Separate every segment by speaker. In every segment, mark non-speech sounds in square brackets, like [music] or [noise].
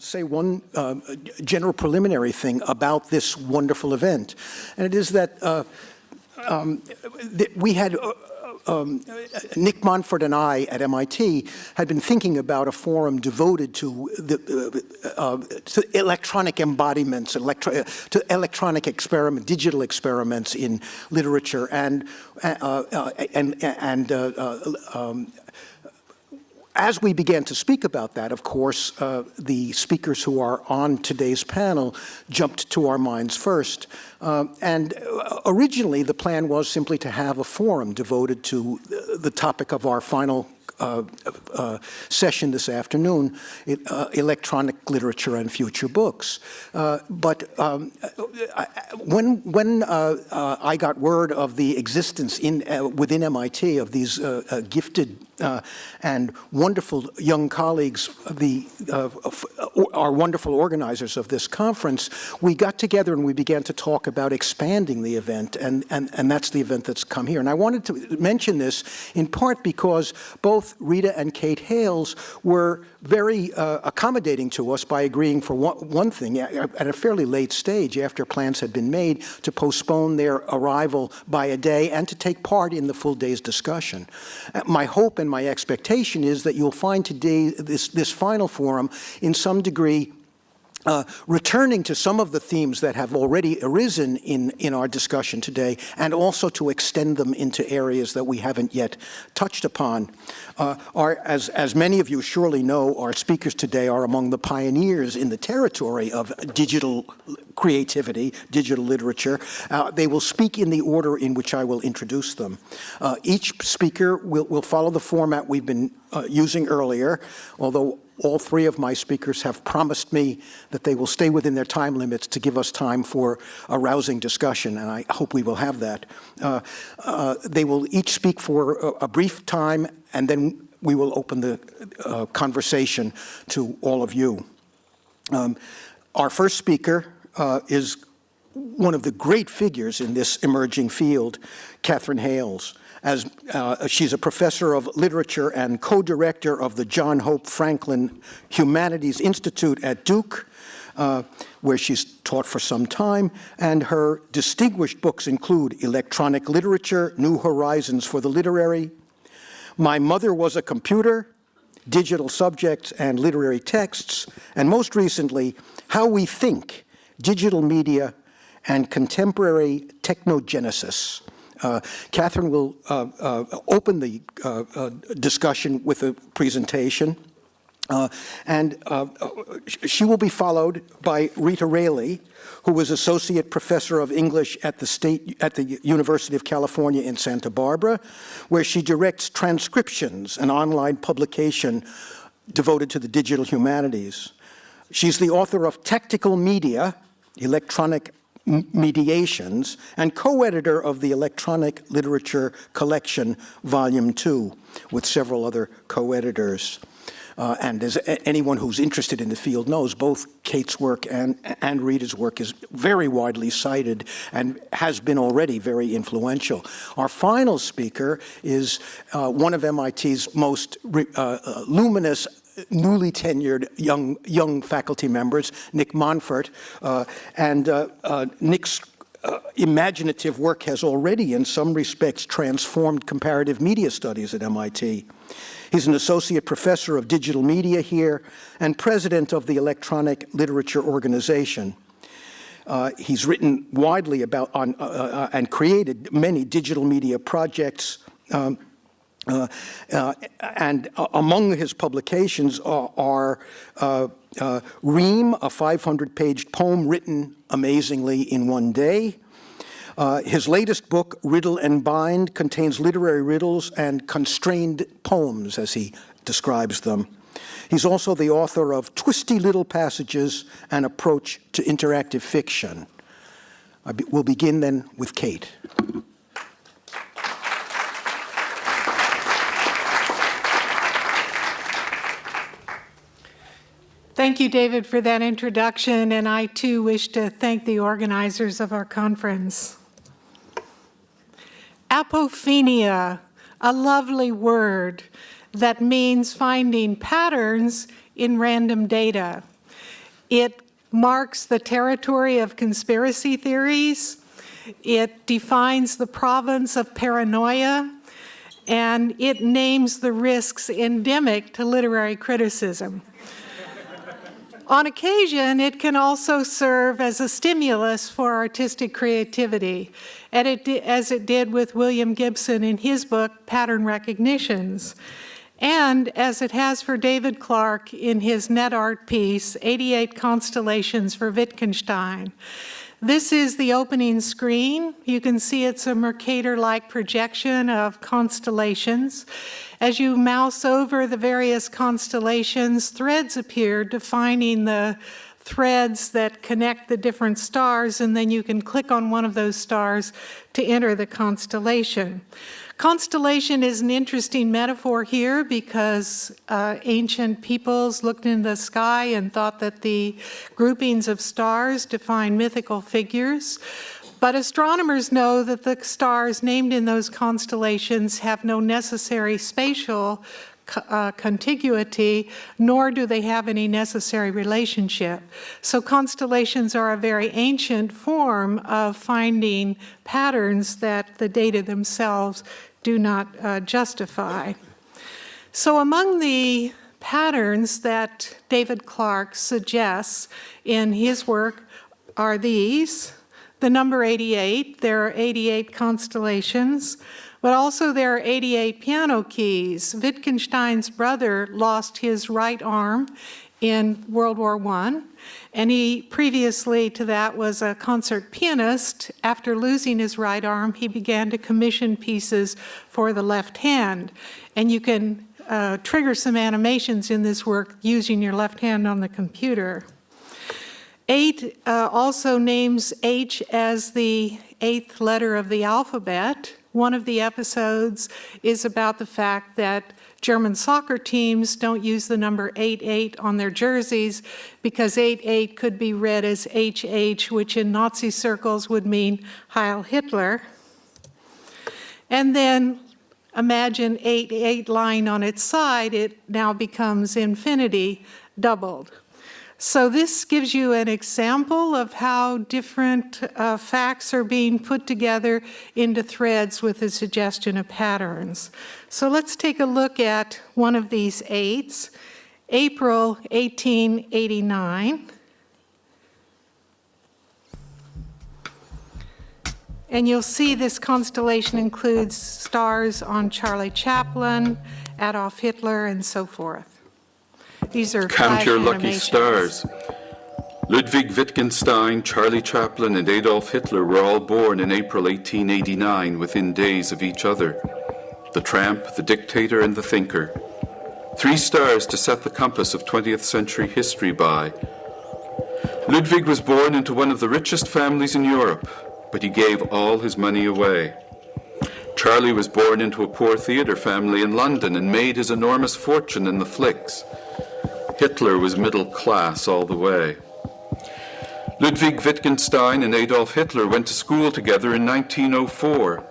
Speaker 1: say one uh, general preliminary thing about this wonderful event, and it is that uh, um, we had uh, um, Nick Montfort and I at MIT had been thinking about a forum devoted to, the, uh, uh, to electronic embodiments, electro to electronic experiment, digital experiments in literature, and uh, uh and and uh, um, as we began to speak about that, of course, uh, the speakers who are on today's panel jumped to our minds first. Uh, and originally, the plan was simply to have a forum devoted to the topic of our final uh, uh, session this afternoon, uh, electronic literature and future books. Uh, but um, I, when, when uh, uh, I got word of the existence in, within MIT of these gifted uh, and wonderful young colleagues, the, uh, our wonderful organizers of this conference, we got together and we began to talk about expanding the event, and, and, and that's the event that's come here. And I wanted to mention this in part because both Rita and Kate Hayles were very uh, accommodating to us by agreeing for one, one, thing at a fairly late stage after plans had been made to postpone their arrival by a day and to take part in the full day's discussion. Uh, my hope and my expectation is that you'll find today this, this final forum in some degree uh, returning to some of the themes that have already arisen in, in our discussion today, and also to extend them into areas that we haven't yet touched upon. Uh, our, as, as many of you surely know, our speakers today are among the pioneers in the territory of digital creativity, digital literature. Uh, they will speak in the order in which I will introduce them. Uh, each speaker will, will follow the format we've been uh, using earlier, although all three of my speakers have promised me that they will stay within their time limits to give us time for a rousing discussion, and I hope we will have that. Uh, uh, they will each speak for a, a, brief time, and then we will open the uh, conversation to all of you. Um, our first speaker uh, is one of the great figures in this emerging field, Katherine Hayles as uh, she's a professor of literature and co-director of the John Hope Franklin Humanities Institute at Duke, uh, where she's taught for some time, and her distinguished books include Electronic Literature, New Horizons for the Literary, My Mother Was a Computer, Digital Subjects and Literary Texts, and most recently, How We Think, Digital Media and Contemporary Technogenesis. Uh, Katherine will uh, uh, open the uh, uh, discussion with a presentation. And she will be followed by Rita Raley, who was Associate Professor of English at the, State, at the University of California in Santa Barbara, where she directs transcriptions, an online publication devoted to the digital humanities. She's the author of Tactical Media, Electronic Mediations, and co-editor of the Electronic Literature Collection, Volume 2, with several other co-editors. Uh, and as anyone who's interested in the field knows, both Kate's work and, and Rita's work is very widely cited and has been already very influential. Our final speaker is uh, one of MIT's most uh, uh, luminous newly tenured young, young faculty members, Nick Montfort, uh, and uh, uh, Nick's uh, imaginative work has already, in some respects, transformed comparative media studies at MIT. He's an associate professor of digital media here and president of the Electronic Literature Organization. Uh, he's written widely about on, uh, and created many digital media projects, um, uh, uh, and among his publications are, are uh, uh, Ream, a 500-page poem written amazingly in one day. Uh, his latest book, Riddle and Bind, contains literary riddles and constrained poems, as he describes them. He's also the author of Twisty Little Passages, An Approach to Interactive Fiction. Be we'll begin then with Kate.
Speaker 2: Thank you, David, for that introduction, and I too wish to thank the organizers of our conference. Apophenia, a lovely word that means finding patterns in random data. It marks the territory of conspiracy theories. It defines the province of paranoia, and it names the risks endemic to literary criticism. On occasion, it can also serve as a stimulus for artistic creativity, it, as it did with William Gibson in his book, Pattern Recognitions, and as it has for David Clark in his net art piece, 88 Constellations for Wittgenstein. This is the opening screen. You can see it's a Mercator-like projection of constellations. As you mouse over the various constellations, threads appear defining the threads that connect the different stars, and then you can click on one of those stars to enter the constellation. Constellation is an interesting metaphor here because uh, ancient peoples looked in the sky and thought that the groupings of stars define mythical figures. But astronomers know that the stars named in those constellations have no necessary spatial uh, contiguity, nor do they have any necessary relationship. So constellations are a very ancient form of finding patterns that the data themselves do not uh, justify. So among the patterns that David Clark suggests in his work are these the number 88. There are 88 constellations, but also there are 88 piano keys. Wittgenstein's brother lost his right arm in World War I, and he previously to that was a concert pianist. After losing his right arm, he began to commission pieces for the left hand. And you can uh, trigger some animations in this work using your left hand on the computer. Eight uh, also names H as the eighth letter of the alphabet. One of the episodes is about the fact that German soccer teams don't use the number 88 on their jerseys because 88 could be read as HH, which in Nazi circles would mean Heil Hitler. And then imagine 88 lying on its side, it now becomes infinity doubled. So this gives you an example of how different uh, facts are being put together into threads with a suggestion of patterns. So let's take a look at one of these eights, April 1889. And you'll see this constellation includes stars on Charlie Chaplin, Adolf Hitler, and so forth. These are
Speaker 3: Count your lucky stars. Ludwig Wittgenstein, Charlie Chaplin, and Adolf Hitler were all born in April 1889 within days of each other. The tramp, the dictator, and the thinker. Three stars to set the compass of 20th century history by. Ludwig was born into one of the richest families in Europe, but he gave all his money away. Charlie was born into a poor theatre family in London and made his enormous fortune in the flicks. Hitler was middle class all the way. Ludwig Wittgenstein and Adolf Hitler went to school together in 1904.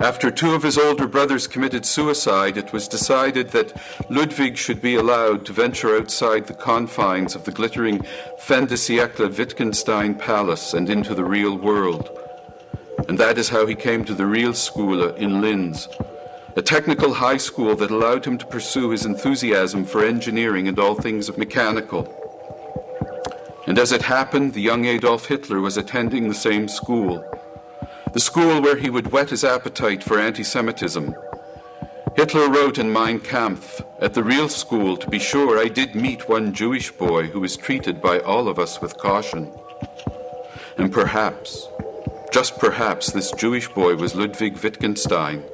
Speaker 3: After two of his older brothers committed suicide, it was decided that Ludwig should be allowed to venture outside the confines of the glittering fin de siècle Wittgenstein Palace and into the real world. And that is how he came to the real school in Linz, a technical high school that allowed him to pursue his enthusiasm for engineering and all things mechanical. And as it happened, the young Adolf Hitler was attending the same school, the school where he would whet his appetite for anti-Semitism. Hitler wrote in Mein Kampf, at the real school, to be sure, I did meet one Jewish boy who was treated by all of us with caution. And perhaps, just perhaps, this Jewish boy was Ludwig Wittgenstein,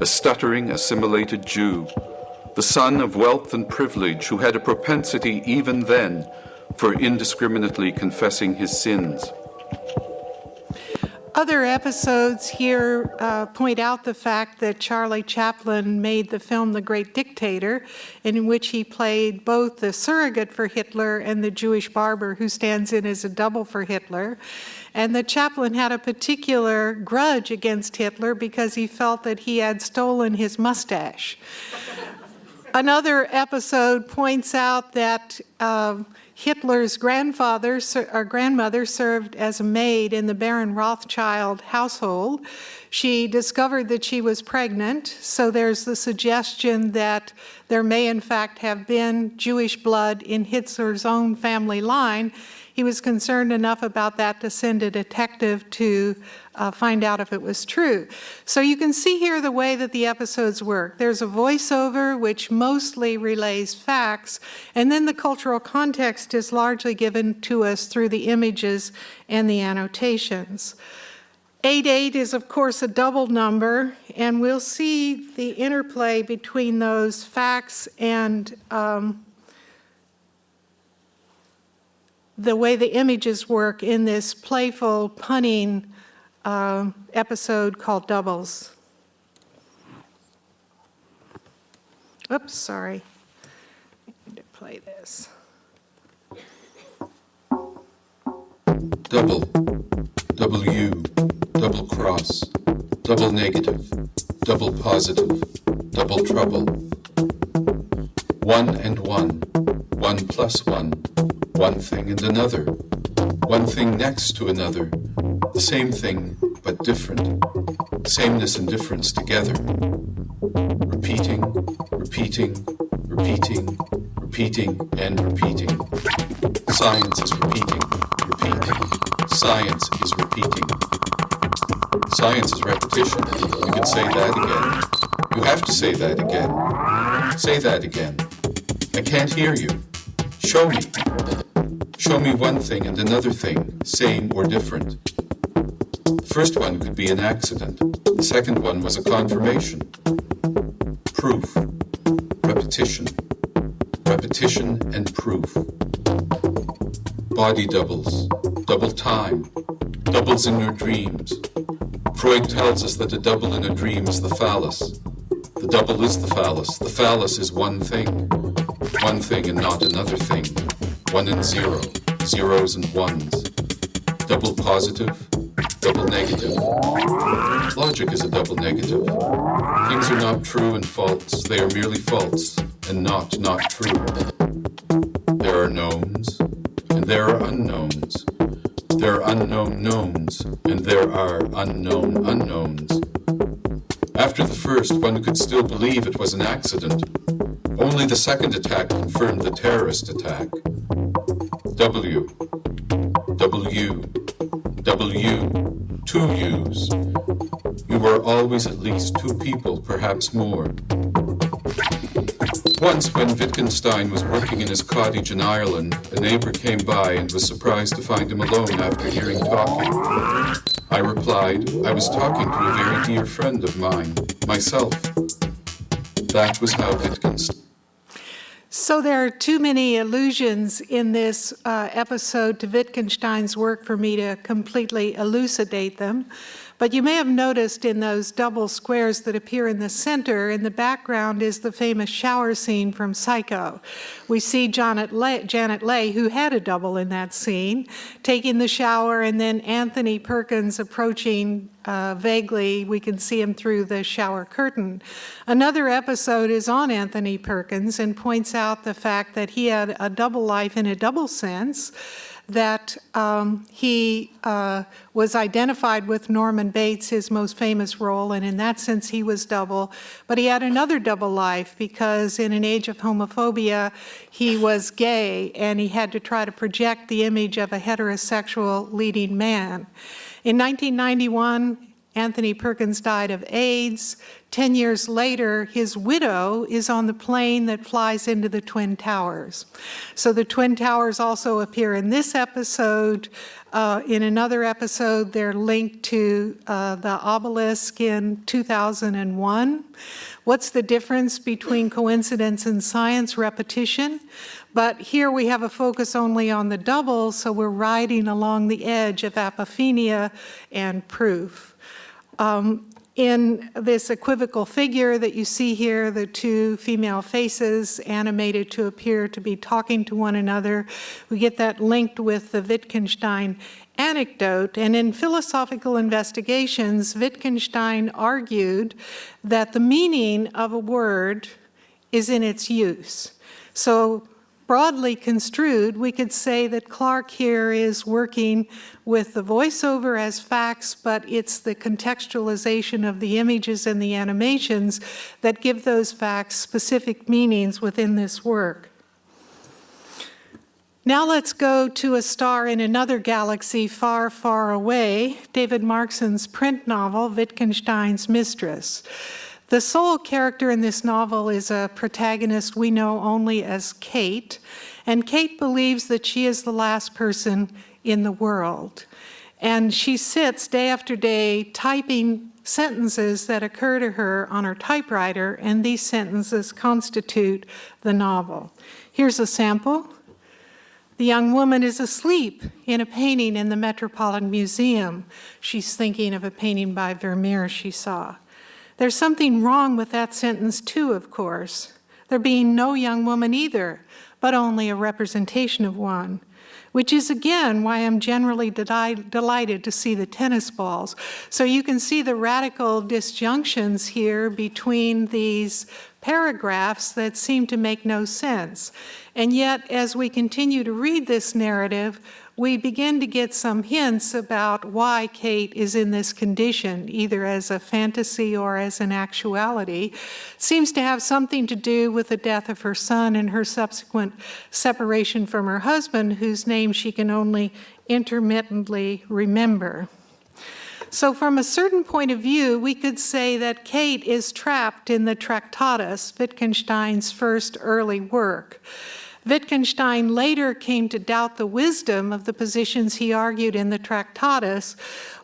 Speaker 3: a stuttering, assimilated Jew, the son of wealth and privilege who had a propensity even then for indiscriminately confessing his sins.
Speaker 2: Other episodes here uh, point out the fact that Charlie Chaplin made the film The Great Dictator, in which he played both the surrogate for Hitler and the Jewish barber who stands in as a double for Hitler. And that Chaplin had a particular grudge against Hitler because he felt that he had stolen his mustache. Another episode points out that uh, Hitler's grandfather or grandmother served as a maid in the Baron Rothschild household. She discovered that she was pregnant, so there's the suggestion that there may in fact have been Jewish blood in Hitler's own family line. He was concerned enough about that to send a detective to uh, find out if it was true. So you can see here the way that the episodes work. There's a voiceover which mostly relays facts, and then the cultural context is largely given to us through the images and the annotations. 88 is, of course, a double number, and we'll see the interplay between those facts and um, the way the images work in this playful, punning uh, episode called Doubles. Oops, sorry. I need to play this.
Speaker 3: Double, W, double cross, double negative, double positive, double trouble. One and one, one plus one, one thing and another, one thing next to another, the same thing but different, sameness and difference together. Repeating, repeating, repeating, repeating, and repeating. Science is repeating, repeating. Science is repeating. Science is repetition. You can say that again. You have to say that again. Say that again. I can't hear you. Show me. Show me one thing and another thing, same or different. The first one could be an accident. The second one was a confirmation. Proof. Repetition. Repetition and proof. Body doubles. Double time. Doubles in your dreams. Freud tells us that a double in a dream is the phallus. The double is the phallus. The phallus is one thing. One thing and not another thing. One and zero. Zeros and ones. Double. Double negative. Logic is a double negative. Things are not true and false. They are merely false and not not true. There are knowns and there are unknowns. There are unknown knowns and there are unknown unknowns. After the first, one could still believe it was an accident. Only the second attack confirmed the terrorist attack. W. W. W. Two U's. You were always at least two people, perhaps more. Once, when Wittgenstein was working in his cottage in Ireland, a neighbor came by and was surprised to find him alone after hearing talking. I replied, I was talking to a very dear friend of mine, myself. That was how Wittgenstein.
Speaker 2: So there are too many allusions in this uh, episode to Wittgenstein's work for me to completely elucidate them. But you may have noticed in those double squares that appear in the center, in the background is the famous shower scene from Psycho. We see Janet Leigh, Janet Leigh, who had a double in that scene, taking the shower, and then Anthony Perkins approaching uh, vaguely. We can see him through the shower curtain. Another episode is on Anthony Perkins and points out the fact that he had a double life in a double sense that um, he uh, was identified with Norman Bates, his most famous role, and in that sense he was double. But he had another double life because in an age of homophobia, he was gay and he had to try to project the image of a heterosexual leading man. In 1991, Anthony Perkins died of AIDS. Ten years later, his widow is on the plane that flies into the Twin Towers. So the Twin Towers also appear in this episode. Uh, in another episode, they're linked to uh, the obelisk in 2001. What's the difference between coincidence and science? Repetition. But here we have a focus only on the double, so we're riding along the edge of apophenia and proof. Um, in this equivocal figure that you see here, the two female faces animated to appear to be talking to one another, we get that linked with the Wittgenstein anecdote. And in philosophical investigations, Wittgenstein argued that the meaning of a word is in its use. So broadly construed, we could say that Clark here is working with the voiceover as facts, but it's the contextualization of the images and the animations that give those facts specific meanings within this work. Now let's go to a star in another galaxy far, far away, David Markson's print novel, Wittgenstein's Mistress. The sole character in this novel is a protagonist we know only as Kate, and Kate believes that she is the last person in the world. And she sits day after day typing sentences that occur to her on her typewriter, and these sentences constitute the novel. Here's a sample. The young woman is asleep in a painting in the Metropolitan Museum. She's thinking of a painting by Vermeer she saw. There's something wrong with that sentence too, of course. There being no young woman either, but only a representation of one, which is again why I'm generally delighted to see the tennis balls. So you can see the radical disjunctions here between these paragraphs that seem to make no sense. And yet, as we continue to read this narrative, we begin to get some hints about why Kate is in this condition, either as a fantasy or as an actuality. It seems to have something to do with the death of her son and her subsequent separation from her husband, whose name she can only intermittently remember. So from a certain point of view, we could say that Kate is trapped in the Tractatus, Wittgenstein's first early work. Wittgenstein later came to doubt the wisdom of the positions he argued in the Tractatus,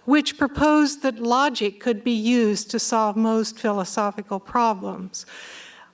Speaker 2: which proposed that logic could be used to solve most philosophical problems.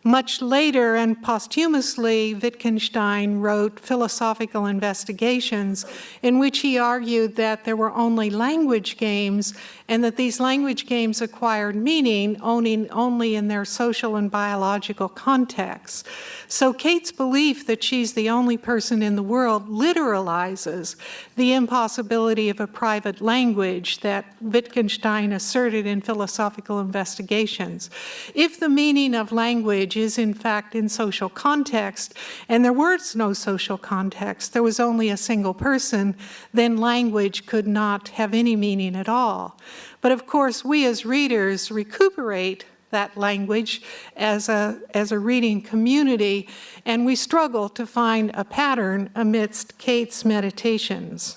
Speaker 2: Much later and posthumously, Wittgenstein wrote Philosophical Investigations, in which he argued that there were only language games and that these language games acquired meaning only, in their social and biological contexts. So Kate's belief that she's the only person in the world literalizes the impossibility of a private language that Wittgenstein asserted in Philosophical Investigations. If the meaning of language language is in fact in social context, and there was no social context, there was only a single person, then language could not have any meaning at all. But of course, we as readers recuperate that language as a, as a reading community, and we struggle to find a pattern amidst Kate's meditations.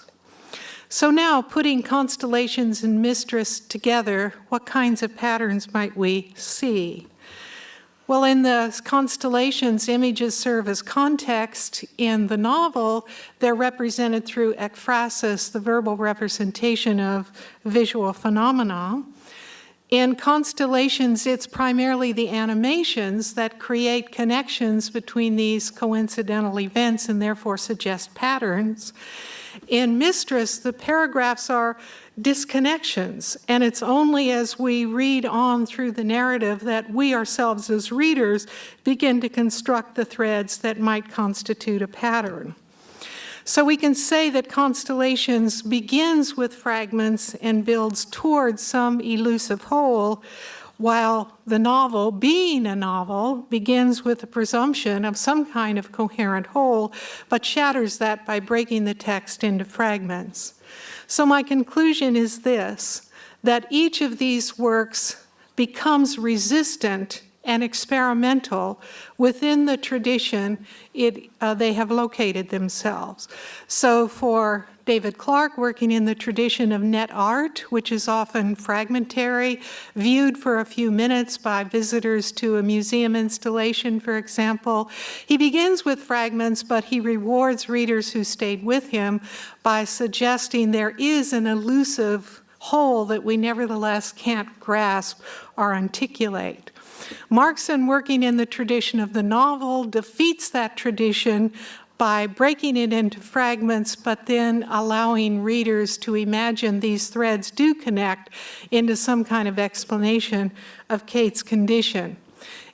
Speaker 2: So now, putting constellations and mistress together, what kinds of patterns might we see? Well, in the constellations, images serve as context. In the novel, they're represented through ekphrasis, the verbal representation of visual phenomena. In constellations, it's primarily the animations that create connections between these coincidental events and therefore suggest patterns. In Mistress, the paragraphs are disconnections. And it's only as we read on through the narrative that we ourselves as readers begin to construct the threads that might constitute a pattern. So we can say that Constellations begins with fragments and builds towards some elusive whole, while the novel, being a novel, begins with the presumption of some kind of coherent whole, but shatters that by breaking the text into fragments. So my conclusion is this, that each of these works becomes resistant and experimental within the tradition it, uh, they have located themselves. So for David Clark, working in the tradition of net art, which is often fragmentary, viewed for a few minutes by visitors to a museum installation, for example. He begins with fragments, but he rewards readers who stayed with him by suggesting there is an elusive whole that we nevertheless can't grasp or articulate. Markson, working in the tradition of the novel, defeats that tradition by breaking it into fragments, but then allowing readers to imagine these threads do connect into some kind of explanation of Kate's condition.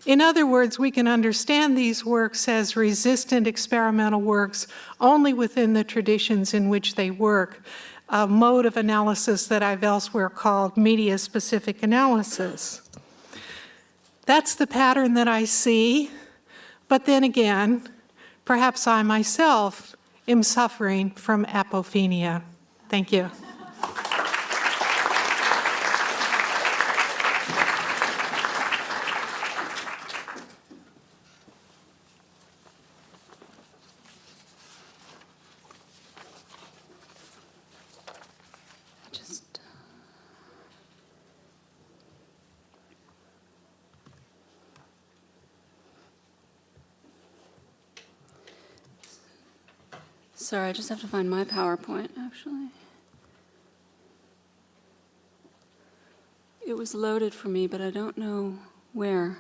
Speaker 2: In other words, we can understand these works as resistant experimental works only within the traditions in which they work, a mode of analysis that I've elsewhere called media-specific analysis. That's the pattern that I see, but then again, perhaps I myself am suffering from apophenia. Thank you.
Speaker 4: Just. Sorry, I just have to find my PowerPoint, actually. It was loaded for me, but I don't know where.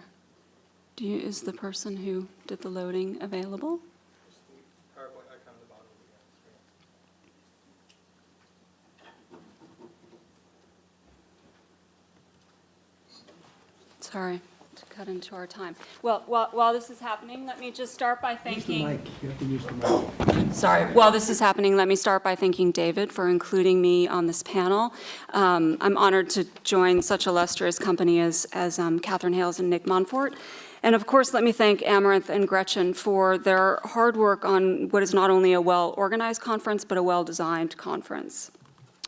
Speaker 4: Do you, is the person who did the loading available? Sorry cut into our time. Well, while, while this is happening, let me just start by thanking.
Speaker 1: You have to use the mic.
Speaker 4: Sorry. While this is happening, let me start by thanking David for including me on this panel. Um, I'm honored to join such illustrious company as, as um, Katherine Hayles and Nick Montfort. And of course, let me thank Amaranth and Gretchen for their hard work on what is not only a well-organized conference, but a well-designed conference.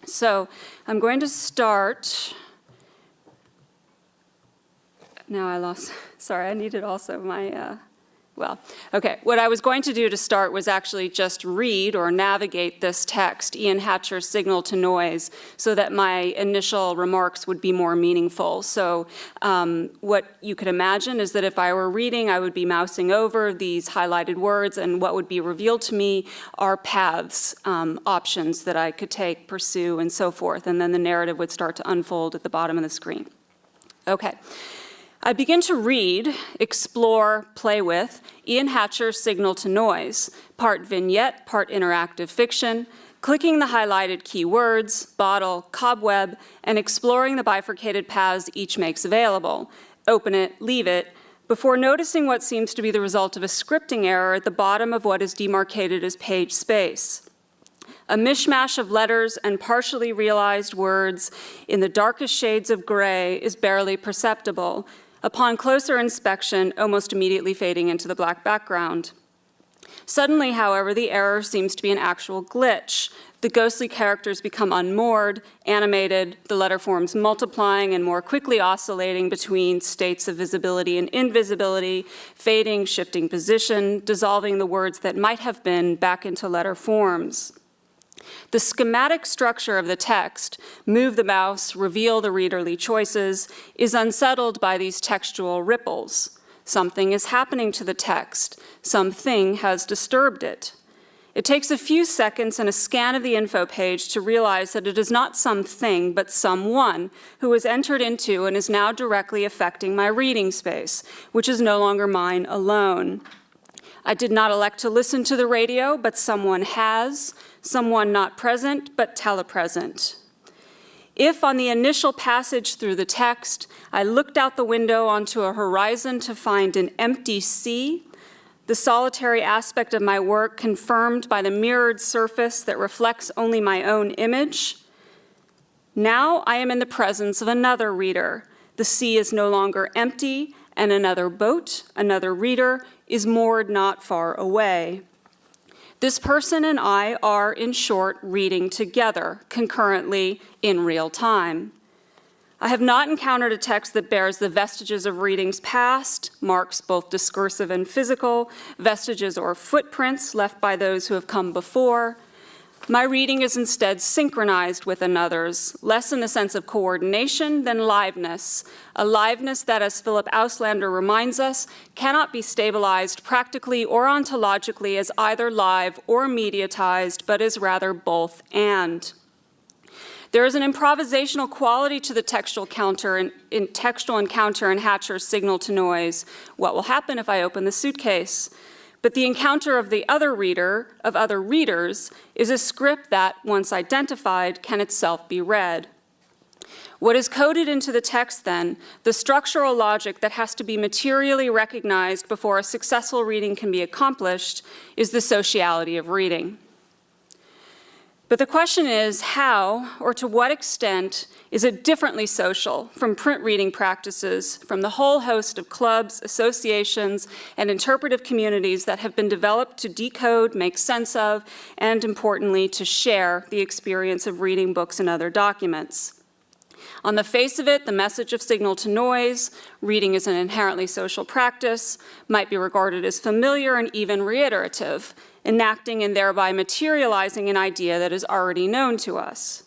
Speaker 4: So I'm going to start now I lost, [laughs] sorry, I needed also my, uh, well, okay. What I was going to do to start was actually just read or navigate this text, Ian Hatcher's Signal to Noise, so that my initial remarks would be more meaningful. So um, what you could imagine is that if I were reading, I would be mousing over these highlighted words, and what would be revealed to me are paths, um, options that I could take, pursue, and so forth. And then the narrative would start to unfold at the bottom of the screen. Okay. I begin to read, explore, play with Ian Hatcher's Signal to Noise, part vignette, part interactive fiction, clicking the highlighted keywords, bottle, cobweb, and exploring the bifurcated paths each makes available. Open it, leave it, before noticing what seems to be the result of a scripting error at the bottom of what is demarcated as page space. A mishmash of letters and partially realized words in the darkest shades of gray is barely perceptible, upon closer inspection, almost immediately fading into the black background. Suddenly, however, the error seems to be an actual glitch. The ghostly characters become unmoored, animated, the letter forms multiplying and more quickly oscillating between states of visibility and invisibility, fading, shifting position, dissolving the words that might have been back into letter forms. The schematic structure of the text, move the mouse, reveal the readerly choices, is unsettled by these textual ripples. Something is happening to the text. Something has disturbed it. It takes a few seconds and a scan of the info page to realize that it is not something, but someone who has entered into and is now directly affecting my reading space, which is no longer mine alone. I did not elect to listen to the radio, but someone has, someone not present, but telepresent. If on the initial passage through the text, I looked out the window onto a horizon to find an empty sea, the solitary aspect of my work confirmed by the mirrored surface that reflects only my own image, now I am in the presence of another reader. The sea is no longer empty, and another boat, another reader, is moored not far away. This person and I are, in short, reading together, concurrently, in real time. I have not encountered a text that bears the vestiges of readings past, marks both discursive and physical, vestiges or footprints left by those who have come before, my reading is instead synchronized with another's, less in the sense of coordination than liveness, a liveness that, as Philip Auslander reminds us, cannot be stabilized practically or ontologically as either live or mediatized, but is rather both and. There is an improvisational quality to the textual counter in, in textual encounter in Hatcher's signal to noise. What will happen if I open the suitcase? But the encounter of the other reader, of other readers, is a script that, once identified, can itself be read. What is coded into the text then, the structural logic that has to be materially recognized before a successful reading can be accomplished, is the sociality of reading. But the question is how, or to what extent, is it differently social from print reading practices from the whole host of clubs, associations, and interpretive communities that have been developed to decode, make sense of, and importantly, to share the experience of reading books and other documents? On the face of it, the message of signal to noise, reading is an inherently social practice, might be regarded as familiar and even reiterative, enacting and thereby materializing an idea that is already known to us.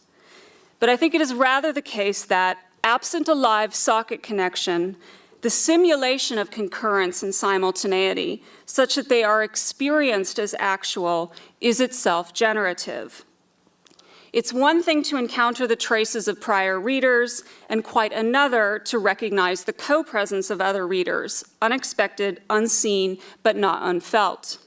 Speaker 4: But I think it is rather the case that, absent a live socket connection, the simulation of concurrence and simultaneity, such that they are experienced as actual, is itself generative. It's one thing to encounter the traces of prior readers, and quite another to recognize the co-presence of other readers, unexpected, unseen, but not unfelt.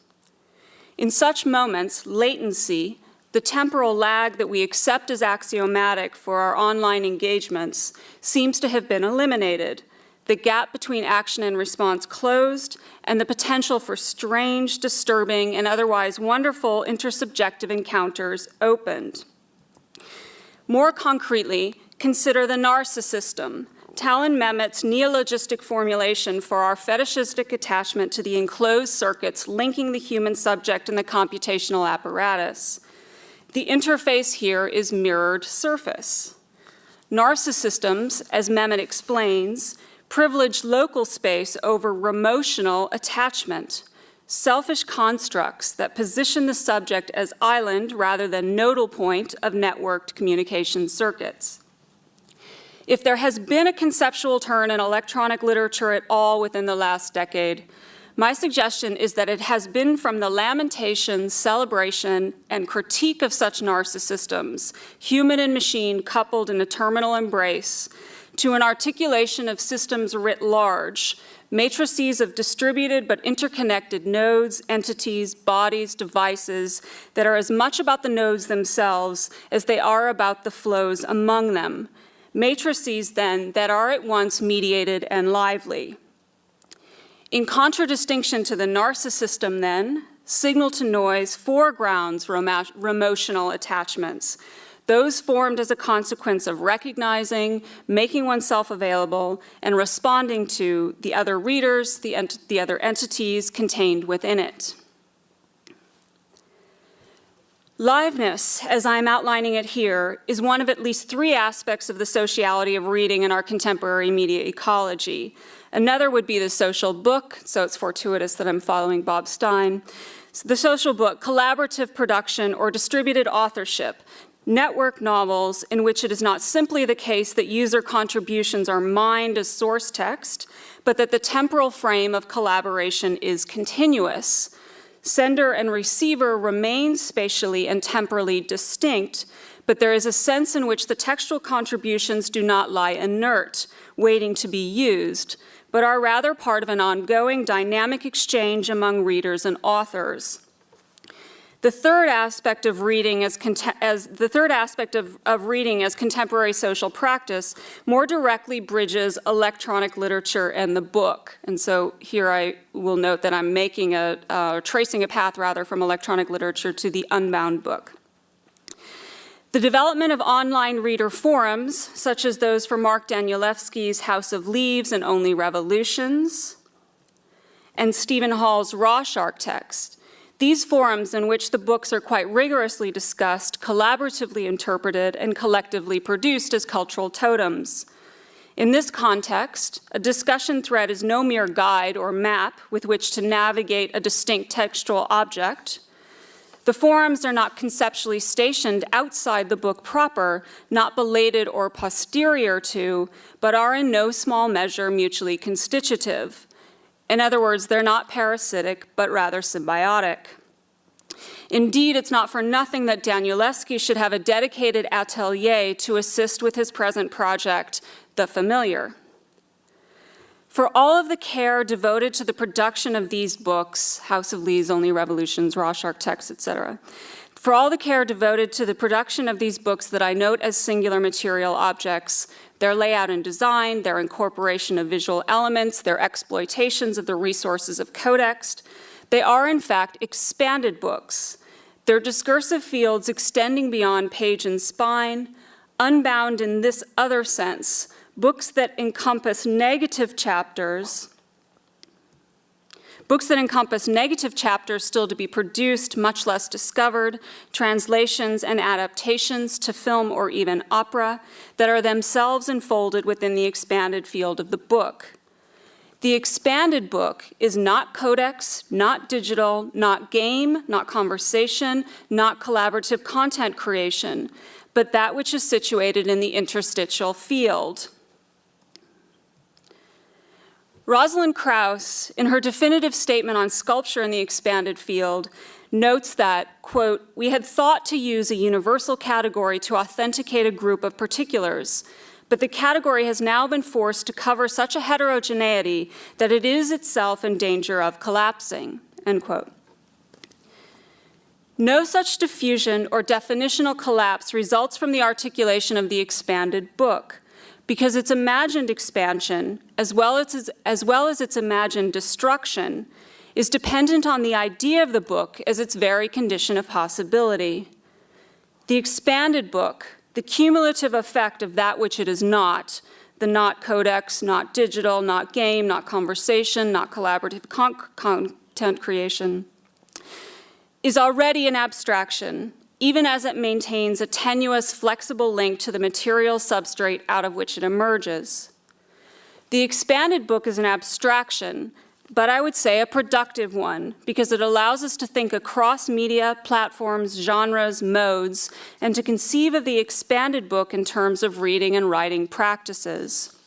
Speaker 4: In such moments, latency, the temporal lag that we accept as axiomatic for our online engagements, seems to have been eliminated, the gap between action and response closed, and the potential for strange, disturbing, and otherwise wonderful intersubjective encounters opened. More concretely, consider the narcisystem, Talan Memmott's neologistic formulation for our fetishistic attachment to the enclosed circuits linking the human subject and the computational apparatus. The interface here is mirrored surface. Narcisystems, as Mehmet explains, privilege local space over remotional attachment, selfish constructs that position the subject as island rather than nodal point of networked communication circuits. If there has been a conceptual turn in electronic literature at all within the last decade, my suggestion is that it has been from the lamentation, celebration, and critique of such narcisystems, human and machine coupled in a terminal embrace, to an articulation of systems writ large, matrices of distributed but interconnected nodes, entities, bodies, devices that are as much about the nodes themselves as they are about the flows among them, matrices then that are at once mediated and lively. In contradistinction to the narcisystem then, signal to noise foregrounds remotional attachments, those formed as a consequence of recognizing, making oneself available, and responding to the other readers, the, the other entities contained within it. Liveness, as I'm outlining it here, is one of at least three aspects of the sociality of reading in our contemporary media ecology. Another would be the social book, so it's fortuitous that I'm following Bob Stein. The social book, collaborative production or distributed authorship, network novels in which it is not simply the case that user contributions are mined as source text, but that the temporal frame of collaboration is continuous Sender and receiver remain spatially and temporally distinct, but there is a sense in which the textual contributions do not lie inert, waiting to be used, but are rather part of an ongoing dynamic exchange among readers and authors. The third aspect of reading as, as the third aspect of, of reading as contemporary social practice more directly bridges electronic literature and the book. And so here I will note that I'm making a, uh, tracing a path rather from electronic literature to the unbound book. The development of online reader forums, such as those for Mark Danielewski's House of Leaves and Only Revolutions, and Steven Hall's Raw Shark text, these forums in which the books are quite rigorously discussed, collaboratively interpreted, and collectively produced as cultural totems. In this context, a discussion thread is no mere guide or map with which to navigate a distinct textual object. The forums are not conceptually stationed outside the book proper, not belated or posterior to, but are in no small measure mutually constitutive. In other words, they're not parasitic, but rather symbiotic. Indeed, it's not for nothing that Danielewski should have a dedicated atelier to assist with his present project, The Familiar. For all of the care devoted to the production of these books, House of Leaves, Only Revolutions, Raw Shark Texts, etc., for all the care devoted to the production of these books that I note as singular material objects, their layout and design, their incorporation of visual elements, their exploitations of the resources of codex, they are in fact expanded books, Their discursive fields extending beyond page and spine, unbound in this other sense, books that encompass negative chapters, books that encompass negative chapters still to be produced, much less discovered, translations and adaptations to film or even opera that are themselves enfolded within the expanded field of the book. The expanded book is not codex, not digital, not game, not conversation, not collaborative content creation, but that which is situated in the interstitial field. Rosalind Krauss, in her definitive statement on sculpture in the expanded field, notes that, quote, we had thought to use a universal category to authenticate a group of particulars, but the category has now been forced to cover such a heterogeneity that it is itself in danger of collapsing, end quote. No such diffusion or definitional collapse results from the articulation of the expanded book, because its imagined expansion, as well as, its, as well as its imagined destruction, is dependent on the idea of the book as its very condition of possibility. The expanded book, the cumulative effect of that which it is not, the not codex, not digital, not game, not conversation, not collaborative con content creation, is already an abstraction, even as it maintains a tenuous, flexible link to the material substrate out of which it emerges. The expanded book is an abstraction, but I would say a productive one, because it allows us to think across media, platforms, genres, modes, and to conceive of the expanded book in terms of reading and writing practices.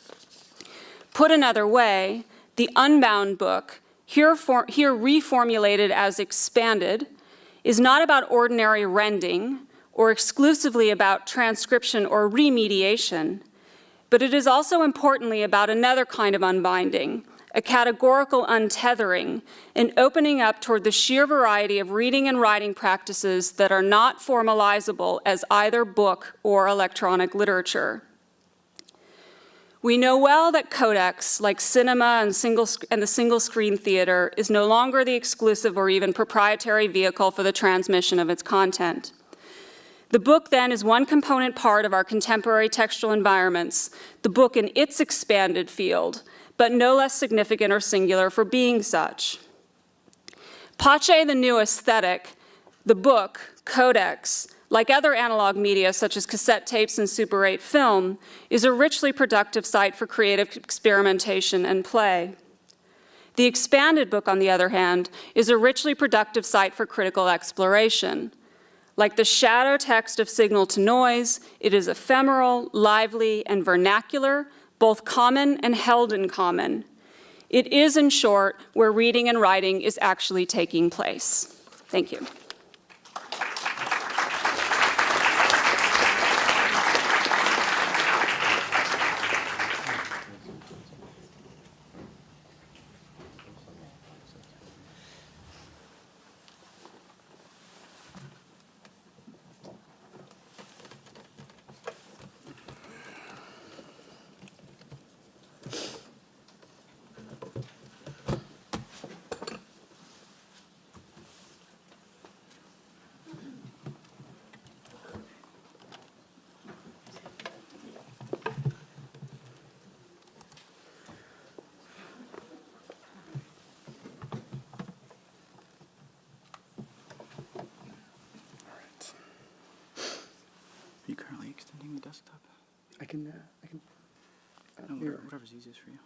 Speaker 4: Put another way, the unbound book, here, here reformulated as expanded, is not about ordinary rending or exclusively about transcription or remediation, but it is also importantly about another kind of unbinding, a categorical untethering, an opening up toward the sheer variety of reading and writing practices that are not formalizable as either book or electronic literature. We know well that codex, like cinema and, single, and the single screen theater, is no longer the exclusive or even proprietary vehicle for the transmission of its content. The book, then, is one component part of our contemporary textual environments, the book in its expanded field, but no less significant or singular for being such. Pace, the new aesthetic, the book, codex, like other analog media such as cassette tapes and Super 8 film, is a richly productive site for creative experimentation and play. The expanded book, on the other hand, is a richly productive site for critical exploration. Like the shadow text of Signal to Noise, it is ephemeral, lively, and vernacular, both common and held in common. It is, in short, where reading and writing is actually taking place. Thank you.
Speaker 5: You currently extending the desktop?
Speaker 1: I can, uh, I can, uh,
Speaker 5: No,
Speaker 1: mirror.
Speaker 5: whatever's easiest for you.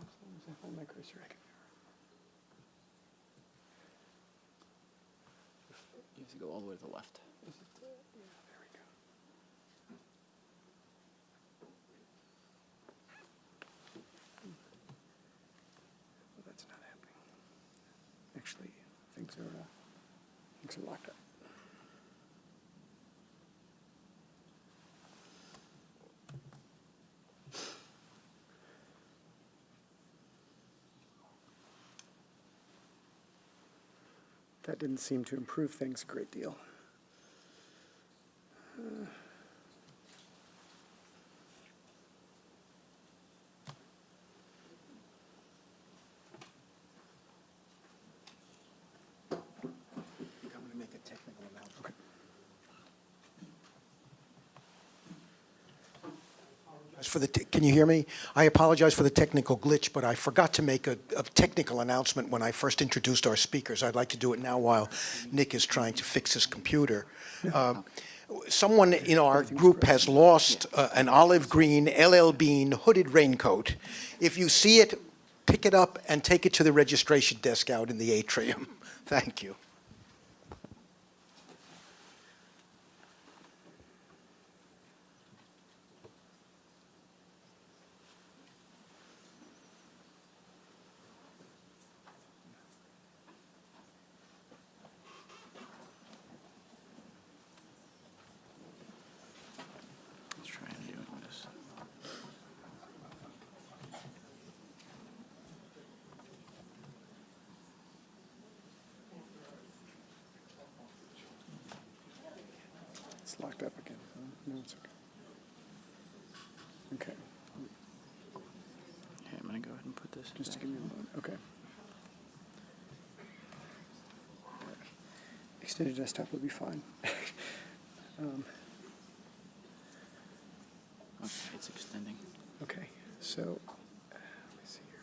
Speaker 1: As long as I hold my cursor, I can
Speaker 5: You have to go all the way to the left.
Speaker 1: mirror. There we go. Well, that's not happening. Actually, things are, uh, things are locked up. That didn't seem to improve things a great deal. I'm gonna As for the, te- can you hear me? I apologize for the technical glitch, but I forgot to make a, a technical announcement when I first introduced our speakers. I'd like to do it now while Nick is trying to fix his computer. [laughs] Um, Someone in our group has lost uh, an olive green LL Bean hooded raincoat. If you see it, pick it up and take it to the registration desk out in the atrium. [laughs] Thank you.
Speaker 5: Let's try and do this.
Speaker 6: It's locked up again. huh? No, it's okay. Okay,
Speaker 5: Okay, I'm gonna go ahead and put this.
Speaker 6: just
Speaker 5: back.
Speaker 6: give me a moment. Okay. Extended desktop would be fine. Um,
Speaker 5: Okay, it's extending.
Speaker 6: Okay, so, uh, let me see here.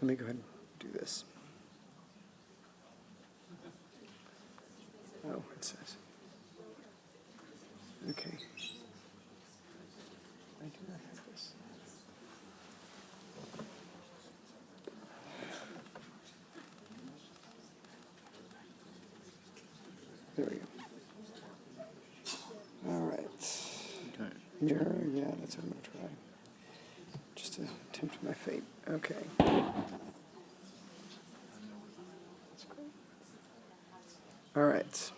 Speaker 6: Let me go ahead and do this. Oh, it says. Okay. I do not have this. There we go. All right. Mirror, yeah, that's what I'm gonna try. Just to tempt my fate. Okay. All right.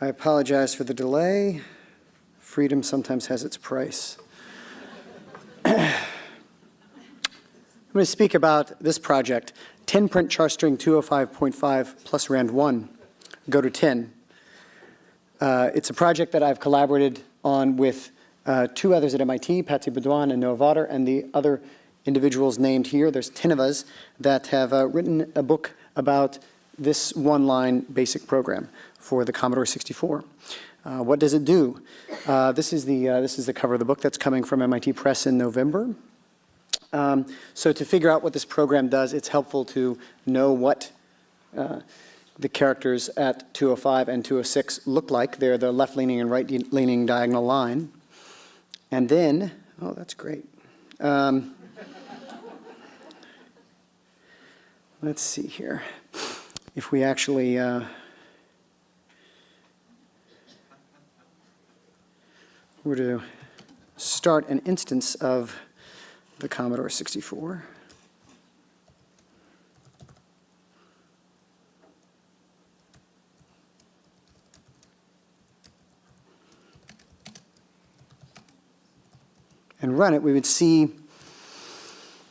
Speaker 6: I apologize for the delay. Freedom sometimes has its price. I'm going to speak about this project, 10 print char string 205.5 plus rand 1, go to 10. Uh, It's a project that I've collaborated on with uh, two others at MIT, Patsy Baudoin and Noah Vawter, and the other individuals named here. There's 10 of us that have uh, written a book about this one-line basic program for the Commodore 64. Uh, What does it do? Uh, This is the, uh, this is the cover of the book that's coming from MIT Press in November. Um, So to figure out what this program does, it's helpful to know what uh, the characters at 205 and 206 look like. They're the left-leaning and right-leaning diagonal line. And then, oh, that's great. Um, [laughs] Let's see here. If we actually, uh, were to start an instance of the Commodore 64. And run it, we would see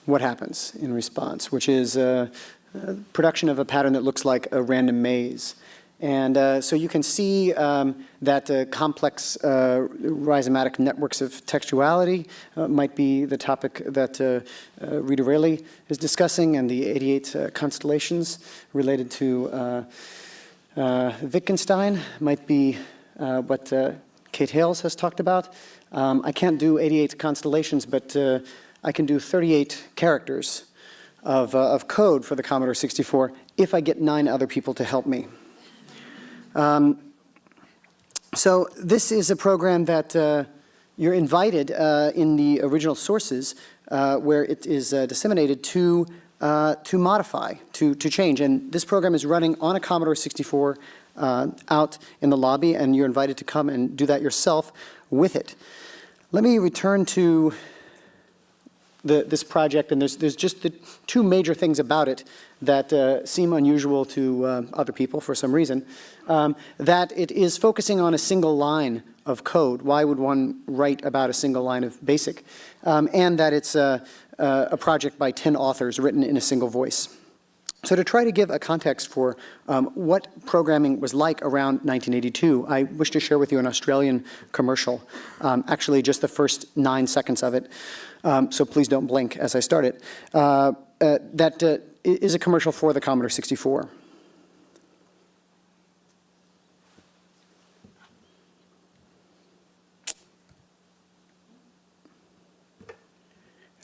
Speaker 6: what happens in response, which is uh, uh, production of a pattern that looks like a random maze. And uh, so you can see um, that uh, complex uh, rhizomatic networks of textuality uh, might be the topic that uh, uh, Rita Raley is discussing, and the 88 uh, constellations related to Wittgenstein might be what Kate Hayles has talked about. Um, I can't do 88 constellations, but I can do 38 characters of, uh, of code for the Commodore 64 if I get nine other people to help me. Um, so this is a program that uh, you're invited uh, in the original sources uh, where it is uh, disseminated to, uh, to modify, to, to change. And this program is running on a Commodore 64 uh, out in the lobby, and you're invited to come and do that yourself with it. Let me return to the, this project, and there's, there's just the two major things about it that uh, seem unusual to uh, other people for some reason. Um, that it is focusing on a single line of code. Why would one write about a single line of BASIC? Um, and that it's a, a project by 10 authors written in a single voice. So to try to give a context for um, what programming was like around 1982, I wish to share with you an Australian commercial, um, actually just the first nine seconds of it, um, so please don't blink as I start it, uh, uh, that uh, is a commercial for the Commodore 64.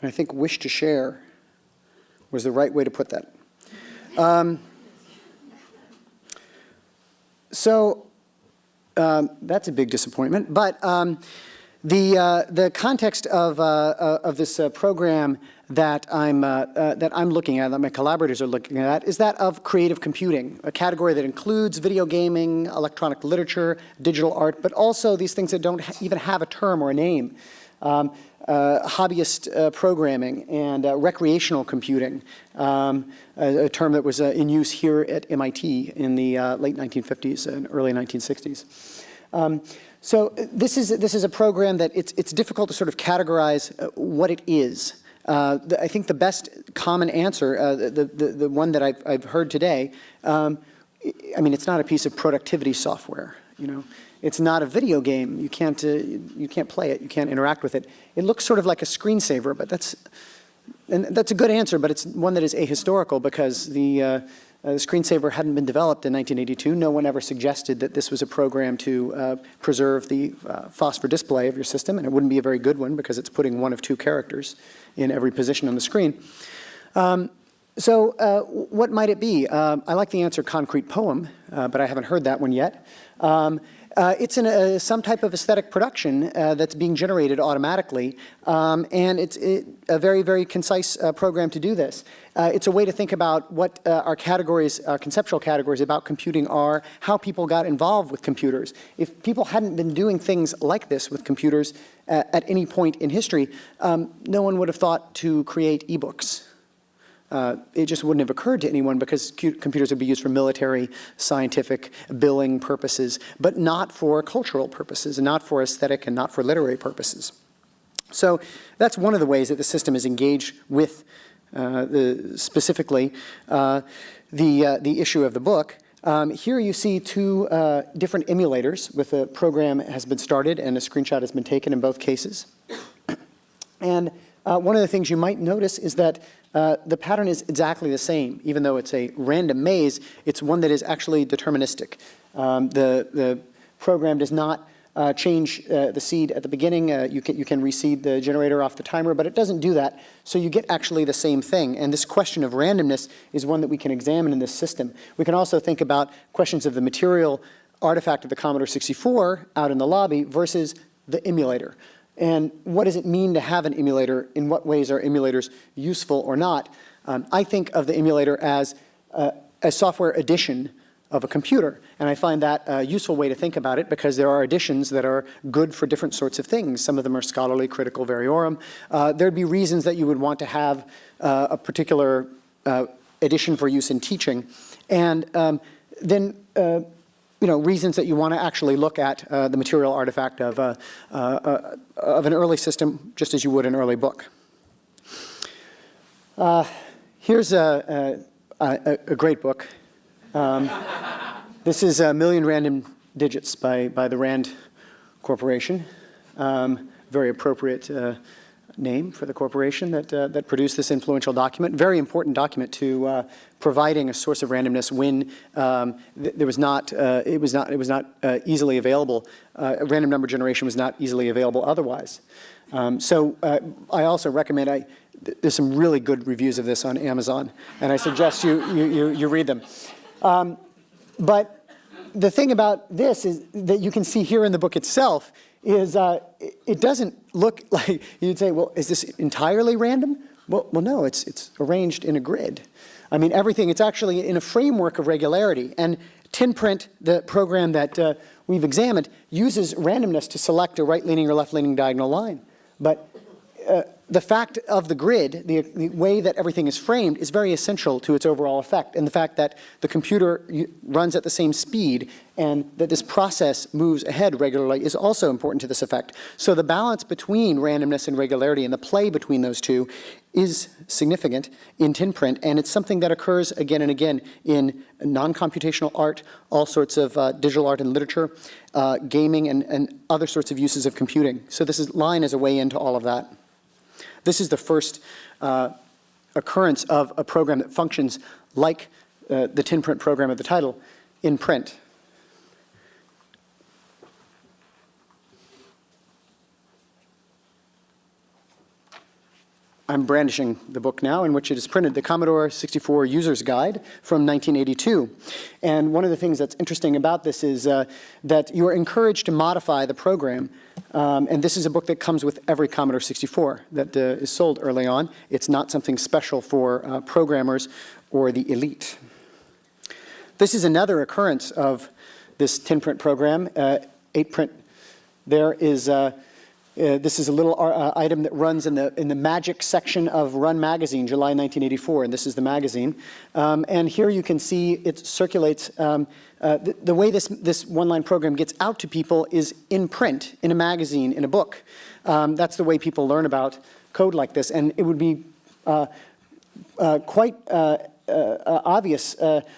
Speaker 6: And I think wish to share was the right way to put that. Um, so um, that's a big disappointment. But um, the uh, the context of uh, uh, of this uh, program that I'm uh, that I'm looking at, that my collaborators are looking at, is that of creative computing, a category that includes video gaming, electronic literature, digital art, but also these things that don't ha even have a term or a name. Um, uh, hobbyist uh, programming and uh, recreational computing, um, a, a, term that was in use here at MIT in the late 1950s and early 1960s. Um, so this is, this is a program that it's, it's difficult to sort of categorize uh, what it is. The, I think the best common answer, the, the, the one that I've, I've heard today, um, I mean, it's not a piece of productivity software, you know. It's not a video game. You can't, uh, you can't play it. You can't interact with it. It looks sort of like a screensaver, but that's, and that's a good answer, but it's one that is ahistorical because the, uh, the screensaver hadn't been developed in 1982. No one ever suggested that this was a program to uh, preserve the uh, phosphor display of your system, and it wouldn't be a very good one because it's putting one of two characters in every position on the screen. Um, so uh, what might it be? Uh, I like the answer concrete poem, uh, but I haven't heard that one yet. Um, uh, it's in a, some type of aesthetic production uh, that's being generated automatically, um, and it's it, a very, very concise uh, program to do this. Uh, it's a way to think about what uh, our categories, our conceptual categories about computing are, how people got involved with computers. If people hadn't been doing things like this with computers uh, at any point in history, um, no one would have thought to create e-books. Uh, it just wouldn't have occurred to anyone because computers would be used for military, scientific, billing purposes, but not for cultural purposes, and not for aesthetic and not for literary purposes. So that's one of the ways that the system is engaged with uh, the, specifically uh, the, uh, the issue of the book. Um, here you see two uh, different emulators with a program has been started and a screenshot has been taken in both cases. [clears throat] And uh, one of the things you might notice is that uh, the pattern is exactly the same. Even though it's a random maze, it's one that is actually deterministic. Um, the, the program does not uh, change uh, the seed at the beginning. Uh, you, can, you can reseed the generator off the timer, but it doesn't do that. So you get actually the same thing. And this question of randomness is one that we can examine in this system. We can also think about questions of the material artifact of the Commodore 64 out in the lobby versus the emulator. And what does it mean to have an emulator? In what ways are emulators useful or not? Um, I think of the emulator as uh, a software edition of a computer. And I find that a useful way to think about it because there are editions that are good for different sorts of things. Some of them are scholarly, critical, variorum. Uh, there'd be reasons that you would want to have uh, a particular uh, edition for use in teaching. And um, then uh, you know, reasons that you want to actually look at uh, the material artifact of, uh, uh, uh, of an early system, just as you would an early book. Uh, here's a, a, a, great book. Um, this is a Million Random Digits by, by the Rand Corporation. Um, very appropriate uh, name for the corporation that, uh, that produced this influential document. Very important document to uh, providing a source of randomness when um, th there was not, uh, it was not, it was not uh, easily available. Uh, random number generation was not easily available otherwise. Um, so uh, I also recommend, I, th there's some really good reviews of this on Amazon, and I suggest you, you, you, you read them. Um, but the thing about this is that you can see here in the book itself is it doesn't look [laughs] like, you'd say, well, is this entirely random? Well, well no, it's, it's arranged in a grid. I mean, everything, it's actually in a framework of regularity. And 10 PRINT, the program that uh, we've examined, uses randomness to select a right-leaning or left-leaning diagonal line. But uh, the fact of the grid, the, the, way that everything is framed, is very essential to its overall effect. And the fact that the computer runs at the same speed and that this process moves ahead regularly is also important to this effect. So the balance between randomness and regularity and the play between those two is significant in 10 PRINT, and it's something that occurs again and again in non-computational art, all sorts of uh, digital art and literature, uh, gaming, and, and other sorts of uses of computing. So this is, line is a way into all of that. This is the first uh, occurrence of a program that functions like uh, the 10 PRINT program of the title in print. I'm brandishing the book now in which it is printed, the Commodore 64 User's Guide from 1982. And one of the things that's interesting about this is uh, that you are encouraged to modify the program. Um, and this is a book that comes with every Commodore 64 that uh, is sold early on. It's not something special for uh, programmers or the elite. This is another occurrence of this 10 PRINT program. Uh, 8 print there is uh, uh, this is a little uh, item that runs in the, in the magic section of Run Magazine, July 1984, and this is the magazine. Um, and here you can see it circulates, um, uh, the, the, way this, this one-line program gets out to people is in print, in a magazine, in a book. Um, that's the way people learn about code like this, and it would be uh, uh, quite uh, obvious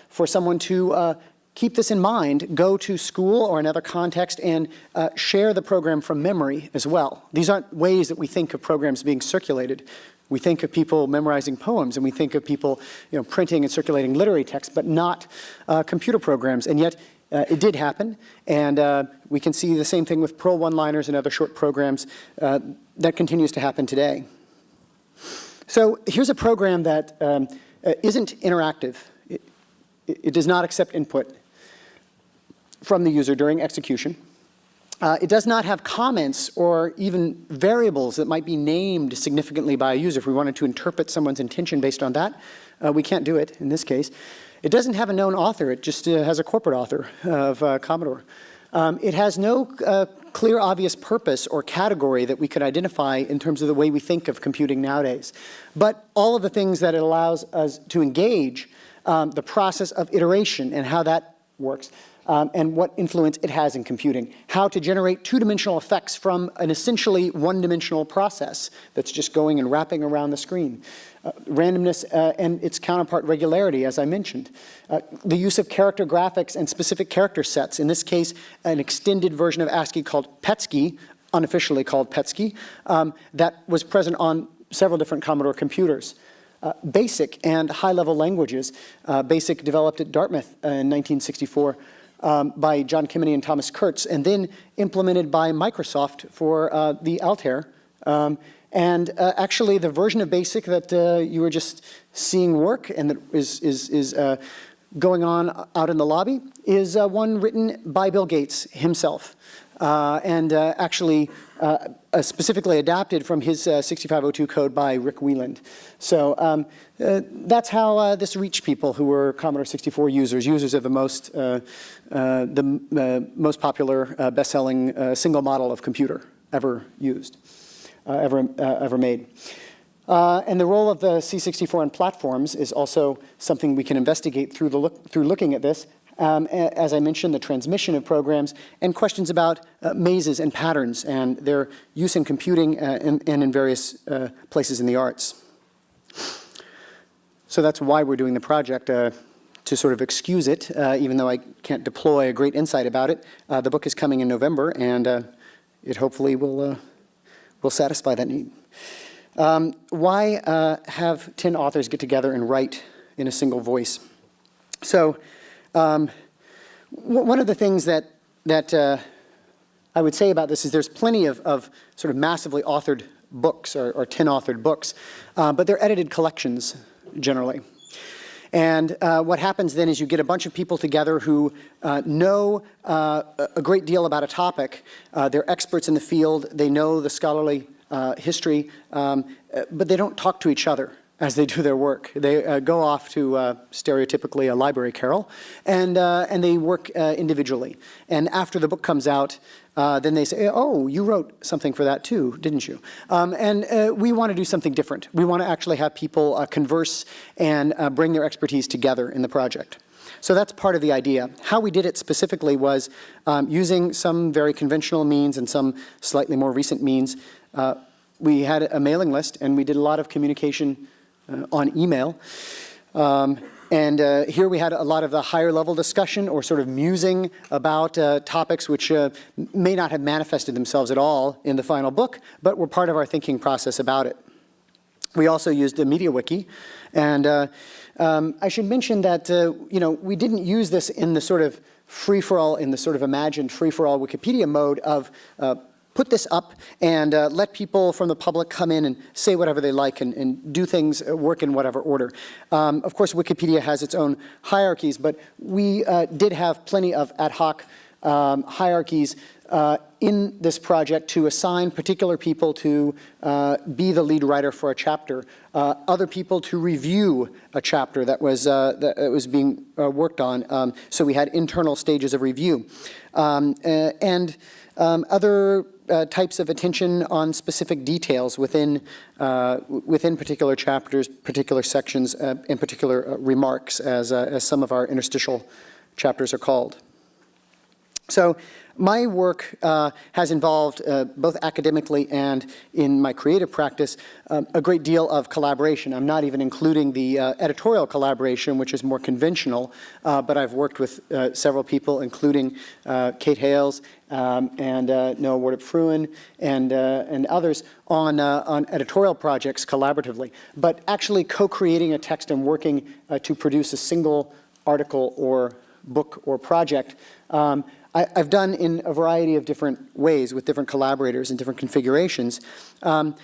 Speaker 6: for someone to keep this in mind, go to school or another context and uh, share the program from memory as well. These aren't ways that we think of programs being circulated. We think of people memorizing poems and we think of people you know, printing and circulating literary texts, but not uh, computer programs. And yet uh, it did happen. And uh, we can see the same thing with Perl one-liners and other short programs. Uh, that continues to happen today. So here's a program that um, uh, not interactive. It, it does not accept input from the user during execution. Uh, it does not have comments or even variables that might be named significantly by a user. If we wanted to interpret someone's intention based on that, uh, we can't do it in this case. It doesn't have a known author. It just uh, has a corporate author of uh, Commodore. Um, it has no uh, clear, obvious purpose or category that we could identify in terms of the way we think of computing nowadays. But all of the things that it allows us to engage, um, the process of iteration and how that works, um, and what influence it has in computing. How to generate two-dimensional effects from an essentially one-dimensional process that's just going and wrapping around the screen. Uh, randomness uh, and its counterpart regularity, as I mentioned. Uh, the use of character graphics and specific character sets, in this case, an extended version of ASCII called PETSCII, unofficially called PETSCII, um, that was present on several different Commodore computers. Uh, BASIC and high-level languages. Uh, BASIC developed at Dartmouth in 1964 um, by John Kemeny and Thomas Kurtz, and then implemented by Microsoft for uh, the Altair. Um, and uh, actually, the version of BASIC that uh, you were just seeing work and that is, is, is uh, going on out in the lobby is uh, one written by Bill Gates himself. Uh, and actually specifically adapted from his 6502 code by Ric Weiland. So um, uh, that's how uh, this reached people who were Commodore 64 users, users of the most, uh, uh the uh, most popular best-selling single model of computer ever used, ever, ever made. and the role of the C64 on platforms is also something we can investigate through, the look, through looking at this. Um, as I mentioned, the transmission of programs and questions about uh, mazes and patterns and their use in computing uh, and, and, in various uh, places in the arts. So that's why we're doing the project, uh, to sort of excuse it, uh, even though I can't deploy a great insight about it. Uh, the book is coming in November, and uh, it hopefully will, uh, will satisfy that need. Um, why have 10 authors get together and write in a single voice? So um, one of the things that, that I would say about this is there's plenty of, of sort of massively authored books or, or 10 authored books, but they're edited collections generally. And uh, what happens then is you get a bunch of people together who uh, know uh, a great deal about a topic. Uh, they're experts in the field. They know the scholarly uh, history, um, uh, but they don't talk to each other as they do their work. They go off to stereotypically a library carrel, and, and they work individually. And after the book comes out, uh, then they say, oh, you wrote something for that too, didn't you? Um, and uh, we want to do something different. We want to actually have people uh, converse and uh, bring their expertise together in the project. So that's part of the idea. How we did it specifically was um, using some very conventional means and some slightly more recent means. Uh, we had a mailing list and we did a lot of communication uh, on email. Um, and uh, here we had a lot of the higher level discussion or sort of musing about uh, topics which uh, may not have manifested themselves at all in the final book, but were part of our thinking process about it. We also used the MediaWiki, and uh, um, I should mention that uh, you know we didn't use this in the sort of free-for-all, in the sort of imagined free-for-all Wikipedia mode of uh, put this up and uh, let people from the public come in and say whatever they like and, and do things, uh, work in whatever order. Um, of course, Wikipedia has its own hierarchies, but we uh, did have plenty of ad hoc um, hierarchies uh, in this project to assign particular people to uh, be the lead writer for a chapter, other people to review a chapter that was, that was being worked on. Um, so we had internal stages of review. Um, and um, other uh, types of attention on specific details within, uh, within particular chapters, particular sections, uh, and particular uh, remarks, as, uh, as some of our interstitial chapters are called. So my work uh, has involved, uh, both academically and in my creative practice, um, a great deal of collaboration. I'm not even including the uh, editorial collaboration, which is more conventional, uh, but I've worked with uh, several people, including uh, Kate Hayles um, and Noah Wardrip-Fruin and, and others on, on editorial projects collaboratively. But actually co-creating a text and working to produce a single article or book or project um, I, have done in a variety of different ways with different collaborators and different configurations. Um,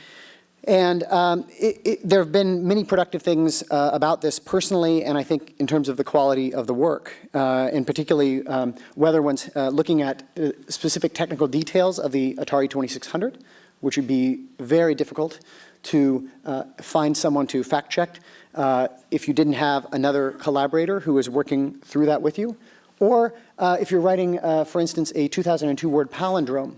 Speaker 6: and um, it, it, there have been many productive things uh, about this personally, and I think in terms of the quality of the work, uh, and particularly um, whether one's uh, looking at uh, specific technical details of the Atari 2600, which would be very difficult to uh, find someone to fact check uh, if you didn't have another collaborator who is working through that with you, or uh, if you're writing, uh, for instance, a 2002 word palindrome,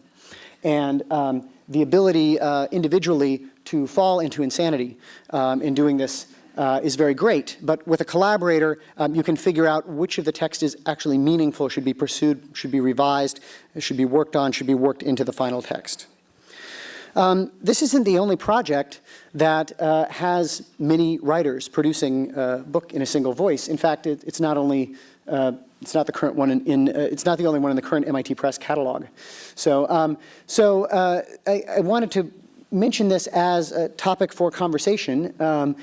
Speaker 6: and um, the ability uh, individually to fall into insanity um, in doing this uh, is very great. But with a collaborator, um, you can figure out which of the text is actually meaningful, should be pursued, should be revised, should be worked on, should be worked into the final text. Um, this isn't the only project that uh, has many writers producing a book in a single voice. In fact, it, it's not only uh, it's not the current one in, in uh, it's not the only one in the current MIT Press catalog. So, um, so uh, I, I, wanted to mention this as a topic for conversation um,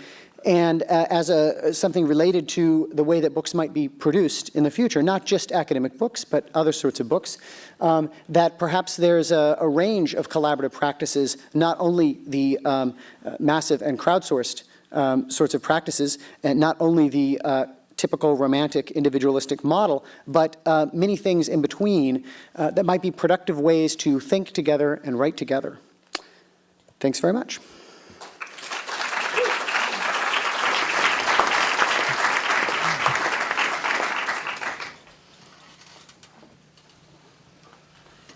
Speaker 6: and uh, as a, something related to the way that books might be produced in the future, not just academic books, but other sorts of books, um, that perhaps there's a, a, range of collaborative practices, not only the um, uh, massive and crowdsourced um, sorts of practices, and not only the uh, typical romantic individualistic model, but uh, many things in between uh, that might be productive ways to think together and write together. Thanks very much.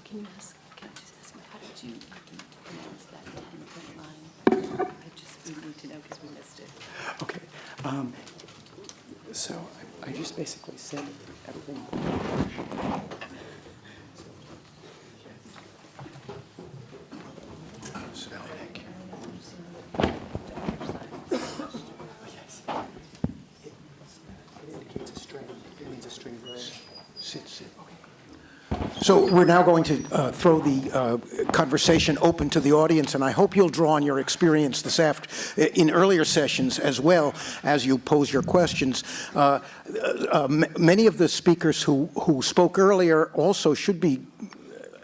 Speaker 7: Can you ask, can I just ask, how did you pronounce that 10-foot line? I just, we need to know because we missed it.
Speaker 6: Okay. Um, so I, I just basically said everything.
Speaker 1: So we're now going to uh, throw the uh, conversation open to the audience, and I hope you'll draw on your experience this after in earlier sessions as well as you pose your questions. Uh, uh many of the speakers who, who spoke earlier also should be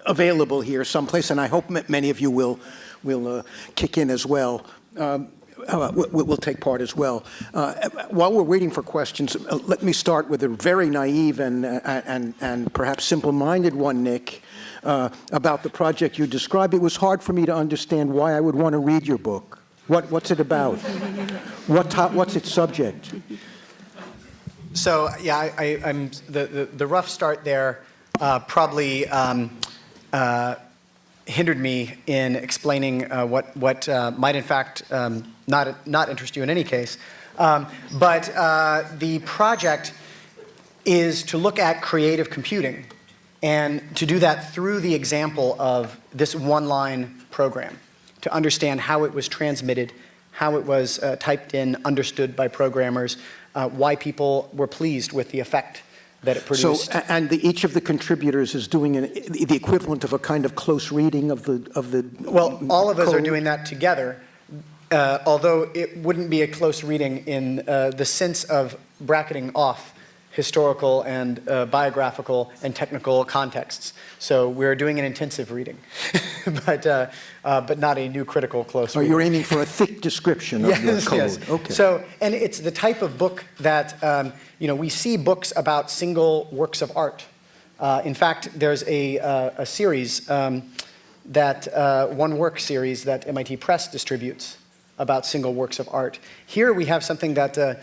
Speaker 1: available here someplace, and I hope many of you will, will uh, kick in as well. Um, uh, will take part as well. Uh, while we're waiting for questions, uh, let me start with a very naive and, uh, and, and perhaps simple-minded one, Nick, uh, about the project you described. It was hard for me to understand why I would want to read your book. What, what's it about? what what's its subject?
Speaker 6: So, yeah, I, am the, the, the, rough start there uh, probably um, hindered me in explaining uh, what, what uh, might in fact um, not, not interest you in any case. Um, but uh, the project is to look at creative computing and to do that through the example of this one-line program to understand how it was transmitted, how it was uh, typed in, understood by programmers, uh, why people were pleased with the effect that it produced.
Speaker 1: So, and the, each of the contributors is doing an, the equivalent of a kind of close reading of the, of the.
Speaker 6: Well, all of us are doing that together, uh, although it wouldn't be a close reading in uh, the sense of bracketing off historical and uh, biographical and technical contexts. So we're doing an intensive reading, [laughs] but, uh, uh, but not a new critical close
Speaker 1: Or
Speaker 6: reading.
Speaker 1: you're aiming for a thick description of [laughs] your
Speaker 6: Yes,
Speaker 1: code?
Speaker 6: yes.
Speaker 1: Okay.
Speaker 6: So, and it's the type of book that, um, you know, we see books about single works of art. Uh, in fact, there's a, uh, a series, um, that, uh, one work series that MIT Press distributes about single works of art. Here we have something that uh,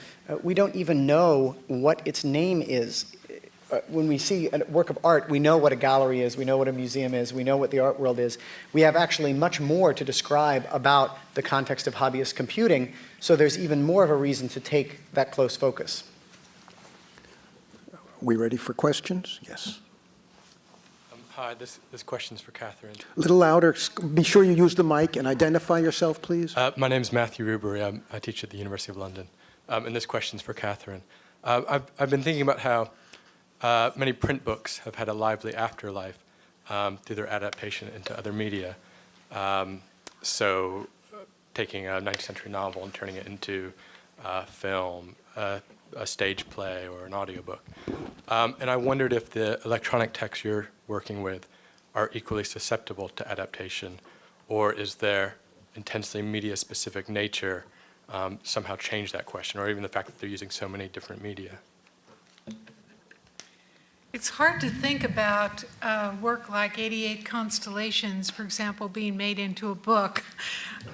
Speaker 6: we don't even know what its name is. Uh, When we see a work of art, we know what a gallery is, we know what a museum is, we know what the art world is. We have actually much more to describe about the context of hobbyist computing, so there's even more of a reason to take that close focus.
Speaker 1: Are We ready for questions? Yes.
Speaker 8: Hi, this, this question's for Katherine.
Speaker 1: A little louder. Be sure you use the mic and identify yourself, please.
Speaker 8: Uh, my name's Matthew Rubery. I'm, I teach at the University of London. Um, and this question's for Katherine. Uh, I've, I've been thinking about how uh, many print books have had a lively afterlife um, through their adaptation into other media. Um, so uh, taking a 19th century novel and turning it into uh, film, uh, a stage play, or an audiobook. Um, and I wondered if the electronic texts you're working with are equally susceptible to adaptation, or is their intensely media-specific nature um, somehow change that question, or even the fact that they're using so many different media?
Speaker 2: It's hard to think about uh, work like 88 Constellations, for example, being made into a book,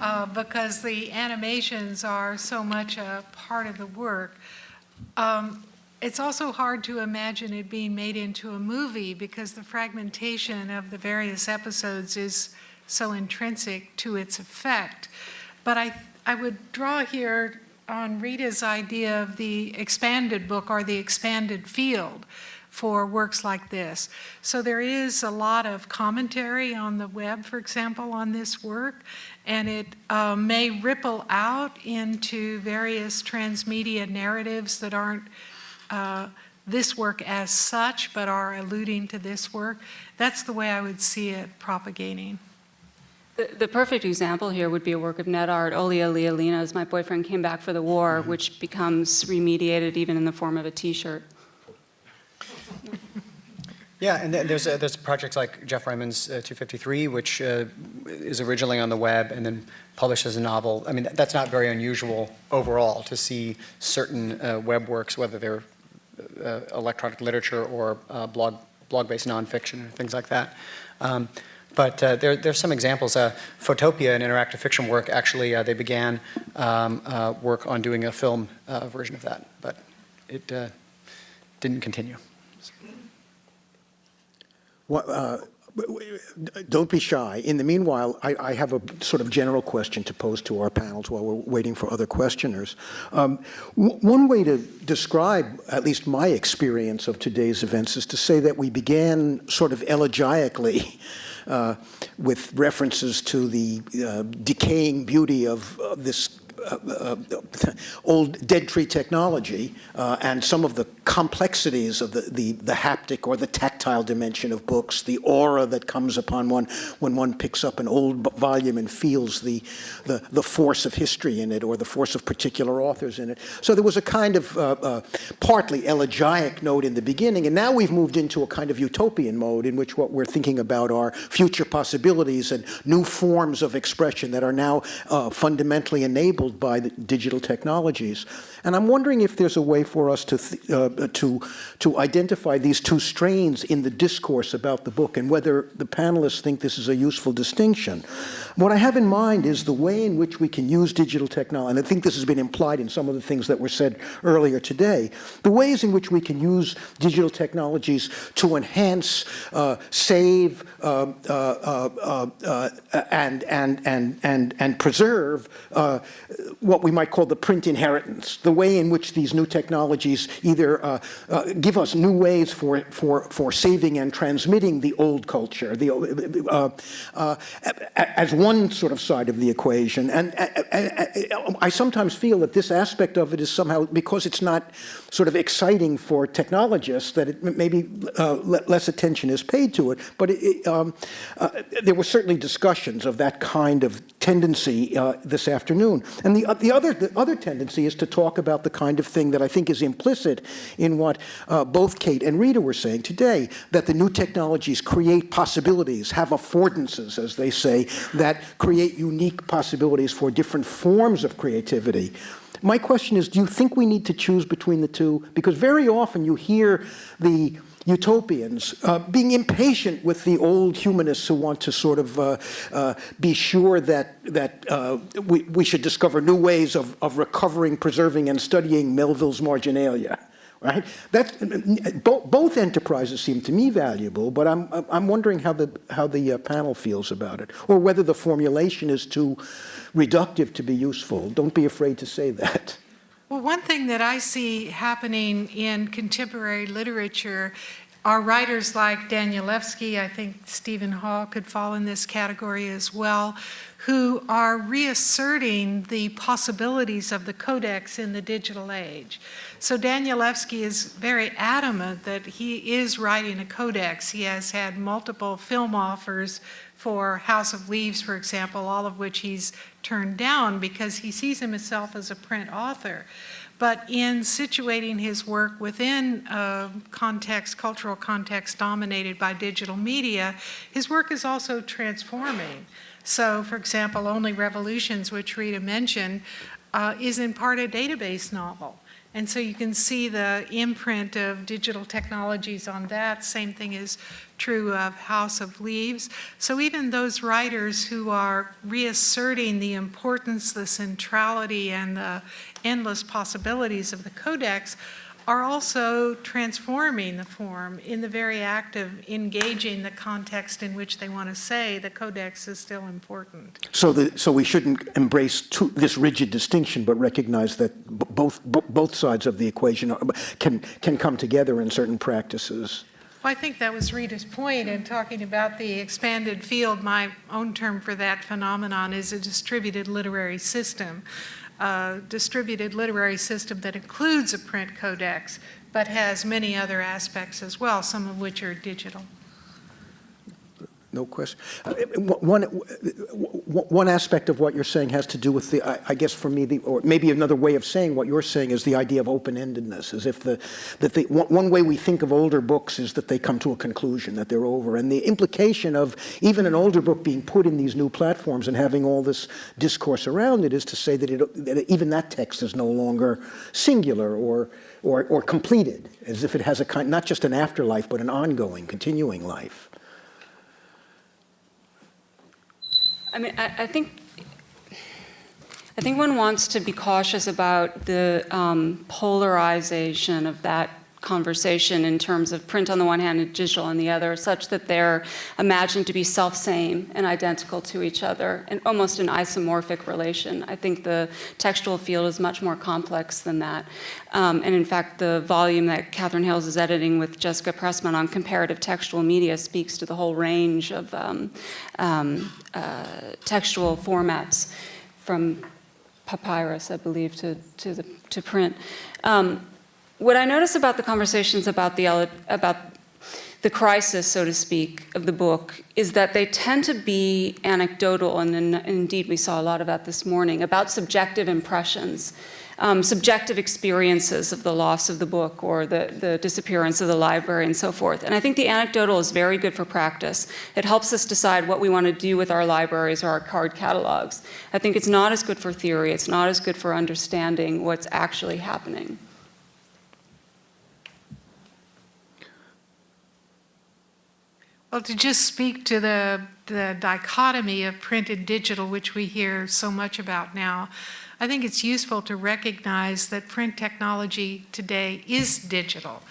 Speaker 2: uh, because the animations are so much a part of the work. Um, It's also hard to imagine it being made into a movie, because the fragmentation of the various episodes is so intrinsic to its effect. But I, I would draw here on Rita's idea of the expanded book or the expanded field for works like this. So there is a lot of commentary on the web, for example, on this work, and it uh, may ripple out into various transmedia narratives that aren't uh, this work as such, but are alluding to this work. That's the way I would see it propagating.
Speaker 4: The, the perfect example here would be a work of net art, Olia Lialina's My Boyfriend Came Back for the War, which becomes remediated even in the form of a T-shirt.
Speaker 6: Yeah, and there's, uh, there's projects like Geoff Ryman's uh, 253, which uh, is originally on the web and then published as a novel. I mean, that's not very unusual overall to see certain uh, web works, whether they're electronic literature or uh, blog, blog-based nonfiction or things like that. Um, but uh, there, there's some examples. Uh, Photopia, an interactive fiction work, actually, uh, they began um, uh, work on doing a film uh, version of that, but it uh, didn't continue.
Speaker 1: What, uh, Don't be shy. In the meanwhile, I I have a sort of general question to pose to our panels while we're waiting for other questioners. Um, One way to describe, at least my experience of today's events, is to say that we began sort of elegiacally uh, with references to the uh, decaying beauty of of this uh, uh, old dead tree technology uh, and some of the complexities of the, the, the haptic or the tactile dimension of books, the aura that comes upon one when one picks up an old volume and feels the, the, the force of history in it or the force of particular authors in it. So there was a kind of uh, uh, partly elegiac note in the beginning, and now we've moved into a kind of utopian mode in which what we're thinking about are future possibilities and new forms of expression that are now uh, fundamentally enabled by the digital technologies. And I'm wondering if there's a way for us to, uh, Uh, to, to identify these two strains in the discourse about the book and whether the panelists think this is a useful distinction. What I have in mind is the way in which we can use digital technology, and I think this has been implied in some of the things that were said earlier today, the ways in which we can use digital technologies to enhance, uh, save, uh, uh, uh, uh, and, and, and, and, and preserve uh, what we might call the print inheritance, the way in which these new technologies either give us new ways for, for, for saving and transmitting the old culture, the, as one sort of side of the equation. And uh, uh, I sometimes feel that this aspect of it is somehow, because it's not sort of exciting for technologists, that it, maybe uh, less attention is paid to it. But it, um, uh, there were certainly discussions of that kind of tendency uh, this afternoon. And the, the, other, the other tendency is to talk about the kind of thing that I think is implicit in what uh, both Kate and Rita were saying today, that the new technologies create possibilities, have affordances, as they say, that create unique possibilities for different forms of creativity. My question is, do you think we need to choose between the two? Because very often you hear the utopians uh, being impatient with the old humanists who want to sort of uh, uh, be sure that, that uh, we, we should discover new ways of, of recovering, preserving, and studying Melville's marginalia. Right? That, both, enterprises seem to me valuable, but I'm, I'm wondering how the, how the uh, panel feels about it, or whether the formulation is too reductive to be useful. Don't be afraid to say that.
Speaker 2: Well, one thing that I see happening in contemporary literature are writers like Danielewski, I think Steven Hall could fall in this category as well, who are reasserting the possibilities of the codex in the digital age. So Danielewski is very adamant that he is writing a codex. He has had multiple film offers for House of Leaves, for example, all of which he's turned down because he sees himself as a print author. But in situating his work within a context, cultural context dominated by digital media, his work is also transforming. So, for example, Only Revolutions, which Rita mentioned, uh, is in part a database novel. And so you can see the imprint of digital technologies on that. Same thing is true of House of Leaves. So even those writers who are reasserting the importance, the centrality, and the endless possibilities of the Codex are also transforming the form in the very act of engaging the context in which they want to say the codex is still important.
Speaker 1: So, the, so we shouldn't embrace two, this rigid distinction, but recognize that both, both sides of the equation are, can, can come together in certain practices.
Speaker 2: Well, I think that was Rita's point in talking about the expanded field. My own term for that phenomenon is a distributed literary system a distributed literary system that includes a print codex, but has many other aspects as well, some of which are digital.
Speaker 1: No question. Uh, one, one aspect of what you're saying has to do with the, I, I, guess for me, the, or maybe another way of saying what you're saying is the idea of open-endedness, as if the, that the, one way we think of older books is that they come to a conclusion, that they're over. And the implication of even an older book being put in these new platforms and having all this discourse around it is to say that, it, that even that text is no longer singular or, or, or completed, as if it has a kind, not just an afterlife, but an ongoing, continuing life.
Speaker 4: I mean, I, I, think I think one wants to be cautious about the um, polarization of that conversation in terms of print on the one hand and digital on the other, such that they're imagined to be self-same and identical to each other, and almost an isomorphic relation. I think the textual field is much more complex than that. Um, and in fact, the volume that Katherine Hayles is editing with Jessica Pressman on comparative textual media speaks to the whole range of um, um, uh, textual formats from papyrus, I believe, to, to, the, to print. Um, what I notice about the conversations about the, about the crisis, so to speak, of the book is that they tend to be anecdotal, and, indeed we saw a lot of that this morning, about subjective impressions, um, subjective experiences of the loss of the book or the, the disappearance of the library and so forth. And I think the anecdotal is very good for practice. It helps us decide what we want to do with our libraries or our card catalogs. I think it's not as good for theory. It's not as good for understanding what's actually happening.
Speaker 2: Well, to just speak to the, the dichotomy of print and digital, which we hear so much about now, I think it's useful to recognize that print technology today is digital,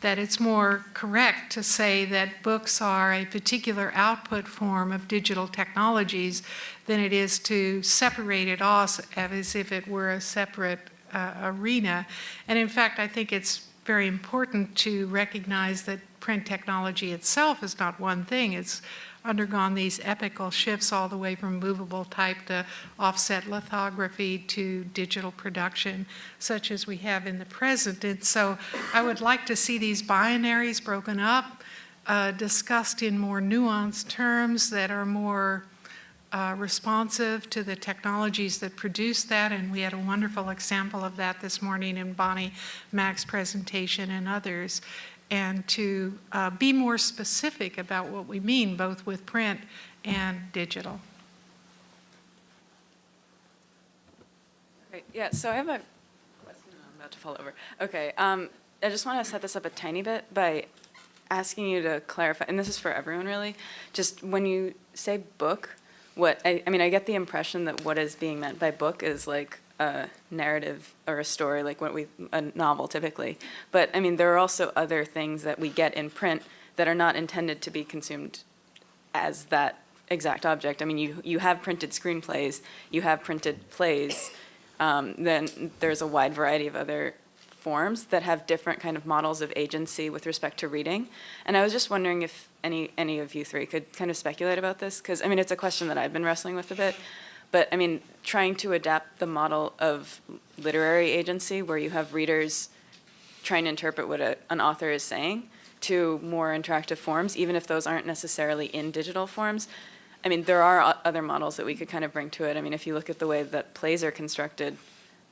Speaker 2: that it's more correct to say that books are a particular output form of digital technologies than it is to separate it off as if it were a separate uh, arena. And in fact, I think it's very important to recognize that print technology itself is not one thing. It's undergone these epical shifts all the way from movable type to offset lithography to digital production, such as we have in the present. And so I would like to see these binaries broken up, uh, discussed in more nuanced terms that are more uh, responsive to the technologies that produce that, and we had a wonderful example of that this morning in Bonnie Mak's presentation and others, and to uh, be more specific about what we mean, both with print and digital.
Speaker 9: Great. Yeah, so I have a question I'm about to fall over. Okay, um, I just want to set this up a tiny bit by asking you to clarify, and this is for everyone really, just when you say book, what, I, I mean, I get the impression that what is being meant by book is like a narrative or a story, like what we, a novel typically. But, I mean, there are also other things that we get in print that are not intended to be consumed as that exact object. I mean, you, you have printed screenplays, you have printed plays, um, then there's a wide variety of other forms that have different kind of models of agency with respect to reading. And I was just wondering if any, any of you three could kind of speculate about this, because, I mean, it's a question that I've been wrestling with a bit. But, I mean, trying to adapt the model of literary agency, where you have readers trying to interpret what a, an author is saying, to more interactive forms, even if those aren't necessarily in digital forms. I mean, there are other models that we could kind of bring to it. I mean, if you look at the way that plays are constructed,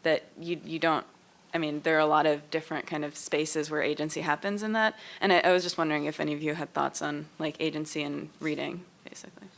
Speaker 9: that you, you don't, I mean, there are a lot of different kind of spaces where agency happens in that. And I, I was just wondering if any of you had thoughts on like agency and reading, basically.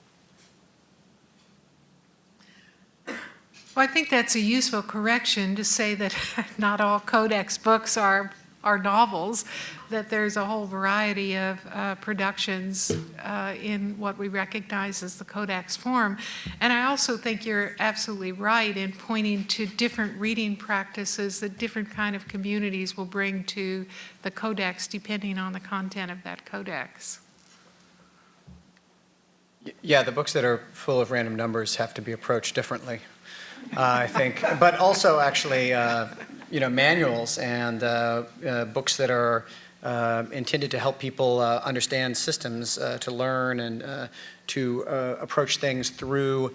Speaker 2: Well, I think that's a useful correction to say that [laughs] not all codex books are, are novels, that there's a whole variety of uh, productions uh, in what we recognize as the codex form. And I also think you're absolutely right in pointing to different reading practices that different kind of communities will bring to the codex depending on the content of that codex.
Speaker 6: Yeah, the books that are full of random numbers have to be approached differently, I think. But also, actually, uh, you know, manuals and uh, uh, books that are intended to help people understand systems, to learn and to approach things through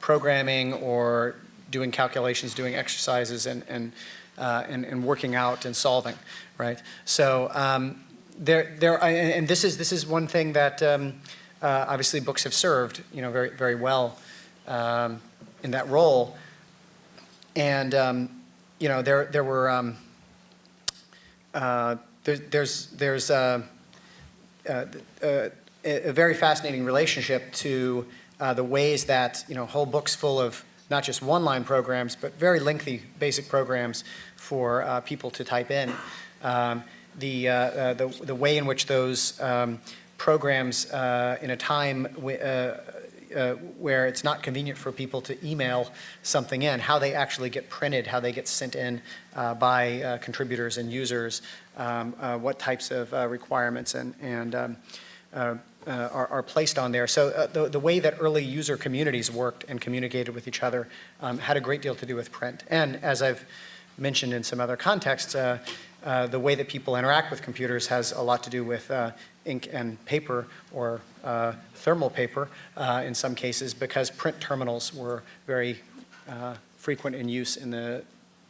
Speaker 6: programming or doing calculations, doing exercises, and and uh, and, and working out and solving, right? So um, there, there, I- and this is this is one thing that. Um, uh, obviously books have served, you know, very, very well um, in that role. And, um, you know, there, there were, um, uh, there, there's, there's uh, uh, uh, a, very fascinating relationship to uh, the ways that, you know, whole books full of not just one-line programs, but very lengthy BASIC programs for uh, people to type in. Um, the, the, the way in which those um, programs in a time uh, where it's not convenient for people to email something in, how they actually get printed, how they get sent in uh, by uh, contributors and users, um, uh, what types of requirements and, and um, are, are placed on there. So the, the way that early user communities worked and communicated with each other um, had a great deal to do with print. And as I've mentioned in some other contexts, uh, the way that people interact with computers has a lot to do with uh, ink and paper or thermal paper uh, in some cases because print terminals were very uh, frequent in use in the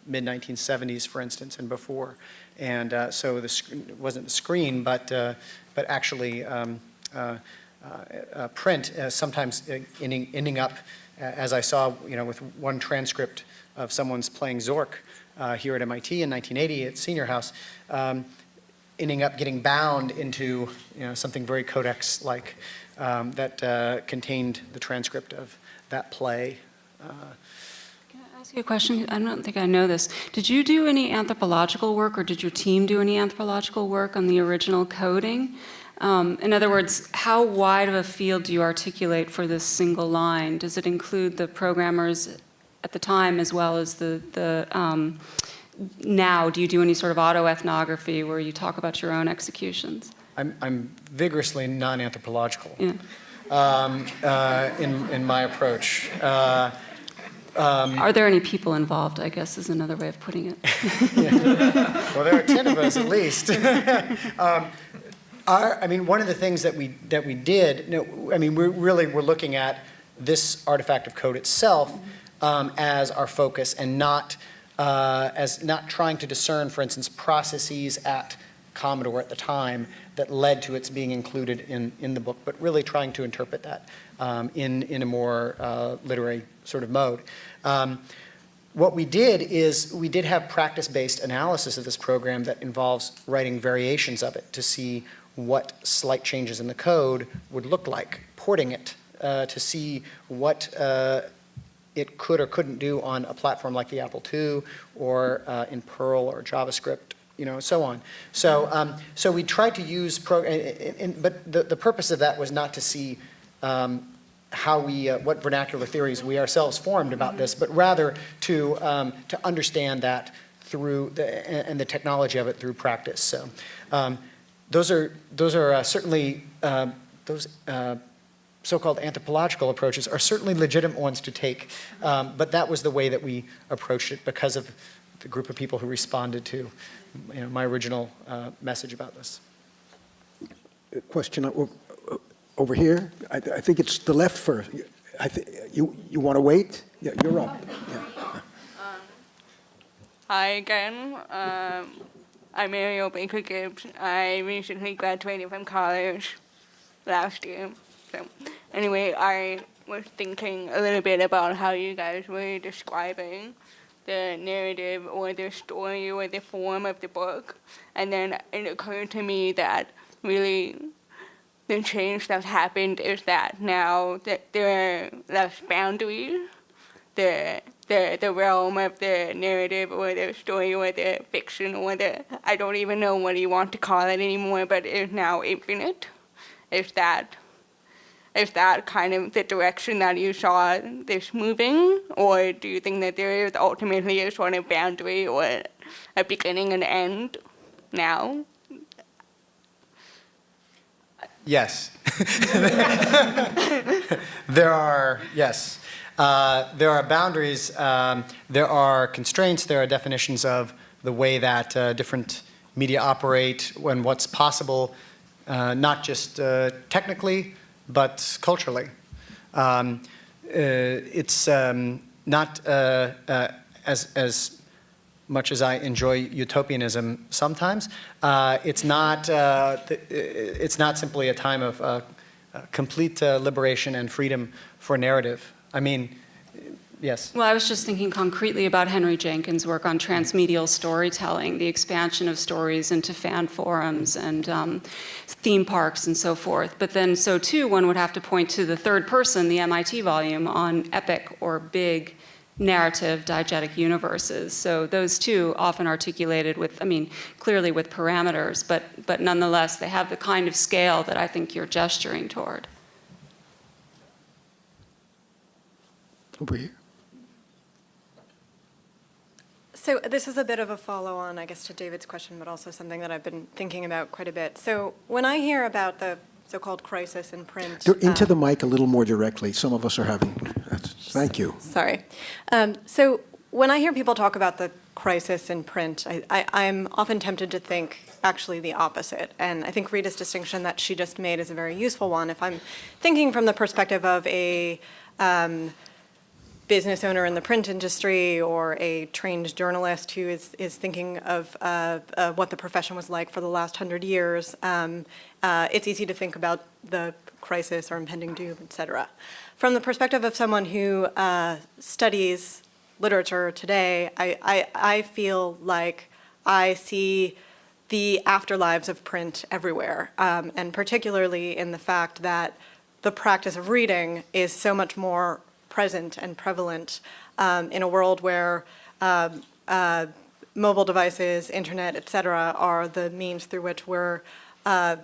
Speaker 6: mid-1970s, for instance, and before. And uh, so it wasn't the screen, but, uh, but actually um, uh, uh, uh, print uh, sometimes uh, ending, ending up, uh, as I saw, you know, with one transcript of someone's playing Zork uh, here at MIT in 1980 at Senior House, um, ending up getting bound into you know, something very codex-like um, that uh, contained the transcript of that play. Uh,
Speaker 4: Can I ask you a question? I don't think I know this. Did you do any anthropological work, or did your team do any anthropological work on the original coding? Um, In other words, how wide of a field do you articulate for this single line? Does it include the programmers at the time as well as the, the um, now? Do you do any sort of autoethnography where you talk about your own executions?
Speaker 6: I'm, I'm vigorously non-anthropological
Speaker 4: Yeah.
Speaker 6: um, uh, in, in my approach. Uh,
Speaker 4: Are there any people involved, I guess is another way of putting it. [laughs]
Speaker 6: Well, there are 10 of us at least. [laughs] Um, Our, I mean, one of the things that we, that we did, no, I mean, we're really, we're looking at this artifact of code itself um, as our focus and not, uh, as not trying to discern, for instance, processes at Commodore at the time that led to its being included in, in the book, but really trying to interpret that um, in, in a more uh, literary sort of mode. Um, what we did is we did have practice-based analysis of this program that involves writing variations of it to see what slight changes in the code would look like, porting it uh, to see what uh, it could or couldn't do on a platform like the Apple II or uh, in Perl or JavaScript, you know, so on. So, um, so we tried to use, pro and, and- and- but the, the purpose of that was not to see um, how we, uh, what vernacular theories we ourselves formed about this, but rather to, um, to understand that through, the, and the technology of it through practice. So um, those are, those are uh, certainly, um, those uh, so-called anthropological approaches are certainly legitimate ones to take, um, but that was the way that we approached it because of the group of people who responded to, you know, my original uh, message about this.
Speaker 1: Question o- o- over here. I I think it's the left first. I thi- You, you want to wait? Yeah, you're up. Yeah.
Speaker 10: Hi again. Um, I'm Ariel Baker Gibbs. I recently graduated from college last year. So, anyway, I was thinking a little bit about how you guys were describing the narrative or the story or the form of the book. And then it occurred to me that really the change that's happened is that now that there are less boundaries the the the realm of the narrative or the story or the fiction or the I don't even know what you want to call it anymore, but it's now infinite. Is that is that kind of the direction that you saw this moving, or do you think that there is ultimately a sort of boundary or a beginning and end now?
Speaker 6: Yes. [laughs] There are, yes. Uh, There are boundaries, um, there are constraints, there are definitions of the way that uh, different media operate and what's possible, uh, not just uh, technically, but culturally. Um, uh, It's um, not uh, uh, as, as much as I enjoy utopianism sometimes, uh, it's not uh, it's not simply a time of uh, uh, complete uh, liberation and freedom for narrative. I mean, yes.
Speaker 4: Well, I was just thinking concretely about Henry Jenkins' work on transmedial storytelling, the expansion of stories into fan forums and um, theme parks and so forth. But then, so too, one would have to point to the third person, the MIT volume on epic or big narrative diegetic universes. So those two often articulated with, I mean, clearly with parameters, but, but nonetheless, they have the kind of scale that I think you're gesturing toward.
Speaker 1: Over here.
Speaker 11: So this is a bit of a follow-on, I guess, to David's question, but also something that I've been thinking about quite a bit. So when I hear about the so-called crisis in print.
Speaker 1: Into
Speaker 11: uh,
Speaker 1: the mic a little more directly. Some of us are having, thank you.
Speaker 11: Sorry. Um, So when I hear people talk about the crisis in print, I, I, I'm often tempted to think actually the opposite. And I think Rita's distinction that she just made is a very useful one. If I'm thinking from the perspective of a um, business owner in the print industry or a trained journalist who is, is thinking of uh, what the profession was like for the last hundred years, um, uh, it's easy to think about the crisis or impending doom, et cetera. From the perspective of someone who uh, studies literature today, I, I, I feel like I see the afterlives of print everywhere, um, and particularly in the fact that the practice of reading is so much more present and prevalent um, in a world where um, uh, mobile devices, internet, et cetera, are the means through which we're uh,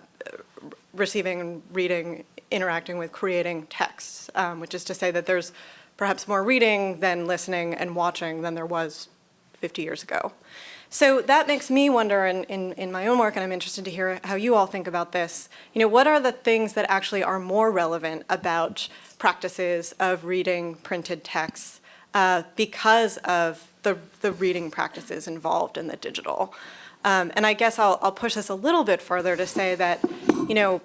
Speaker 11: receiving, reading, interacting with, creating texts, um, which is to say that there's perhaps more reading than listening and watching than there was 50 years ago. So that makes me wonder in, in, in my own work, and I'm interested to hear how you all think about this, you know, what are the things that actually are more relevant about practices of reading printed texts uh, because of the, the reading practices involved in the digital. Um, and I guess I'll, I'll push this a little bit further to say that, you know,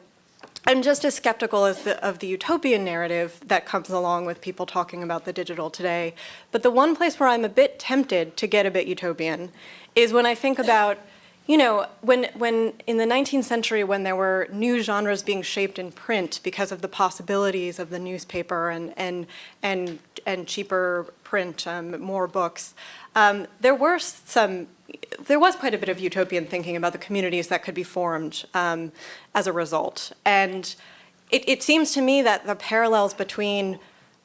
Speaker 11: I'm just as skeptical as the, of the utopian narrative that comes along with people talking about the digital today. But the one place where I'm a bit tempted to get a bit utopian is when I think about, you know, when, when in the 19th century, when there were new genres being shaped in print because of the possibilities of the newspaper and, and, and, and cheaper print, um, more books, um, there were some, there was quite a bit of utopian thinking about the communities that could be formed um, as a result. And it, it, seems to me that the parallels between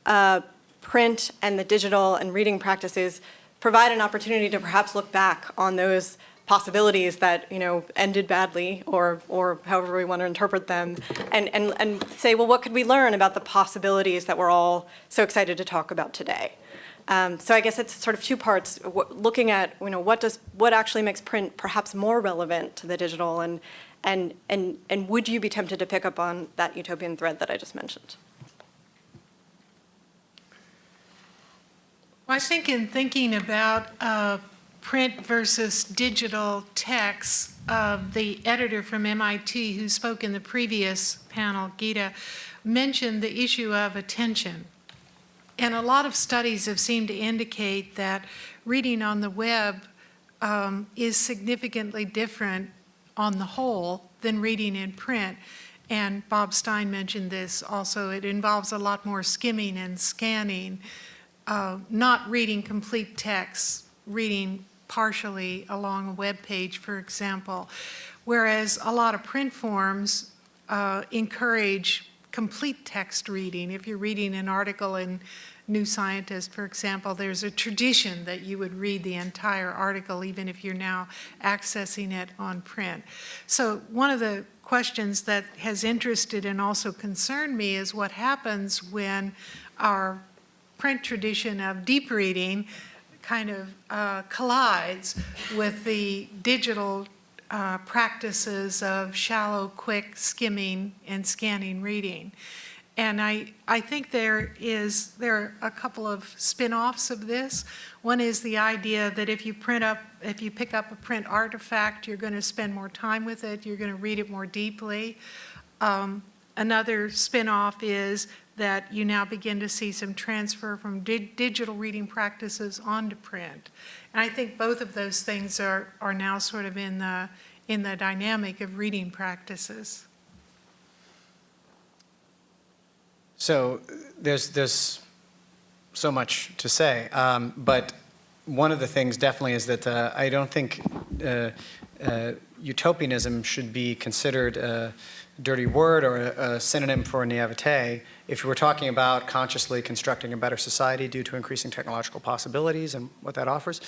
Speaker 11: uh, print and the digital and reading practices provide an opportunity to perhaps look back on those possibilities that you know ended badly or or however we want to interpret them. And and and say well what could we learn about the possibilities that we're all so excited to talk about today? Um, so I guess it's sort of two parts, looking at, you know, what does, what actually makes print perhaps more relevant to the digital and, and, and, and would you be tempted to pick up on that utopian thread that I just mentioned?
Speaker 2: Well, I think in thinking about uh, print versus digital text, uh, the editor from MIT who spoke in the previous panel, Gita, mentioned the issue of attention. And a lot of studies have seemed to indicate that reading on the web um, is significantly different on the whole than reading in print. And Bob Stein mentioned this also. It involves a lot more skimming and scanning, uh, not reading complete text, reading partially along a web page, for example. Whereas a lot of print forms uh, encourage complete text reading. If you're reading an article in New Scientist, for example, there's a tradition that you would read the entire article even if you're now accessing it on print. So one of the questions that has interested and also concerned me is what happens when our print tradition of deep reading kind of uh, collides with the digital uh, practices of shallow, quick skimming and scanning reading. And I, I think there is, there are a couple of spin-offs of this. One is the idea that if you print up, if you pick up a print artifact, you're going to spend more time with it, you're going to read it more deeply. Um, another spin-off is that you now begin to see some transfer from di digital reading practices onto print. And I think both of those things are, are now sort of in the, in the dynamic of reading practices.
Speaker 6: So there's, there's so much to say, um, but one of the things definitely is that uh, I don't think uh, uh, utopianism should be considered a dirty word or a, a synonym for naivete. If you were talking about consciously constructing a better society due to increasing technological possibilities and what that offers,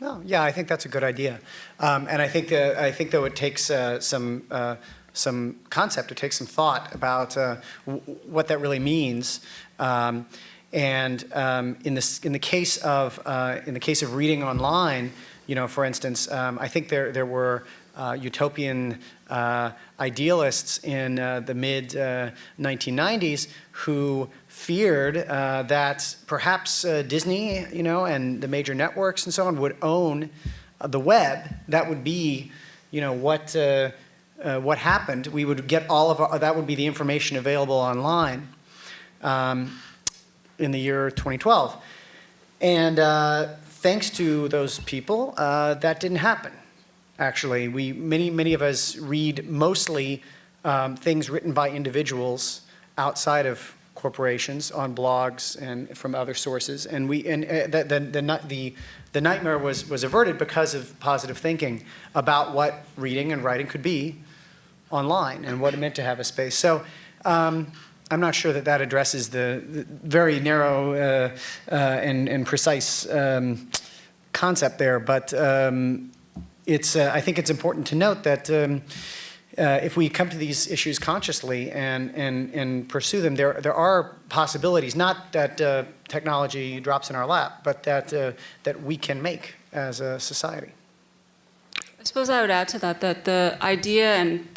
Speaker 6: well, yeah, I think that's a good idea. Um, and I think, I think though it takes uh, some uh, some concept, it takes some thought about uh, what that really means. Um, and um, in, this, in, the case of, uh, in the case of reading online, you know, for instance, um, I think there, there were uh, utopian uh, idealists in uh, the mid 1990s uh, who feared that perhaps Disney, you know, and the major networks and so on would own the web. That would be, you know, what uh, what happened, we would get all of our, that would be the information available online um, in the year 2012. And uh, thanks to those people, uh, that didn't happen. Actually, we many many of us read mostly um, things written by individuals outside of corporations on blogs and from other sources, and we and uh, the, the, the, the nightmare was was averted because of positive thinking about what reading and writing could be online and what it meant to have a space. So um, I'm not sure that that addresses the, the very narrow uh, uh, and, and, precise um, concept there, but um, it's, uh, I think it's important to note that um, uh, if we come to these issues consciously and, and, and pursue them, there, there are possibilities, not that uh, technology drops in our lap, but that, uh, that we can make as a society.
Speaker 4: I suppose I would add to that that the idea and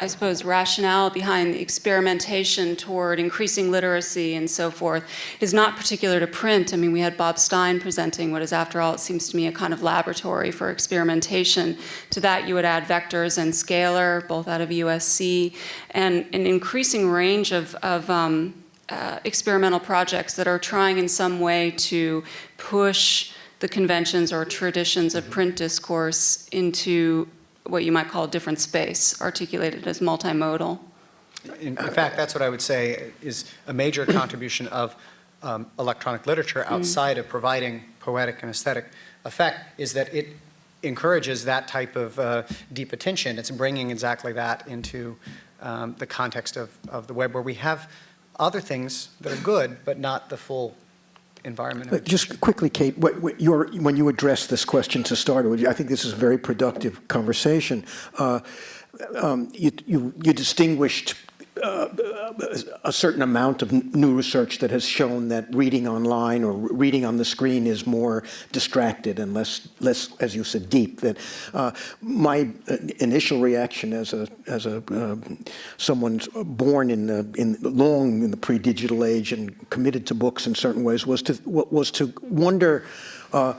Speaker 4: I suppose, rationale behind the experimentation toward increasing literacy and so forth is not particular to print. I mean, we had Bob Stein presenting what is, after all, it seems to me, a kind of laboratory for experimentation. To that, you would add Vectors and scalar, both out of USC, and an increasing range of, of um, uh, experimental projects that are trying in some way to push the conventions or traditions of print discourse into what you might call a different space, articulated as multimodal.
Speaker 6: In, in fact, that's what I would say is a major [coughs] contribution of um, electronic literature outside of providing poetic and aesthetic effect is that it encourages that type of uh, deep attention. It's bringing exactly that into um, the context of, of the web where we have other things that are good, but not the full environment.
Speaker 1: Just quickly, Kate, what, what your, when you addressed this question to start I think this is a very productive conversation. Uh, um, you, you, you distinguished a certain amount of new research that has shown that reading online or reading on the screen is more distracted and less, less, as you said, deep. That uh, my uh, initial reaction as a as a uh, someone born in the in long in the pre-digital age and committed to books in certain ways was to was to wonder. Uh,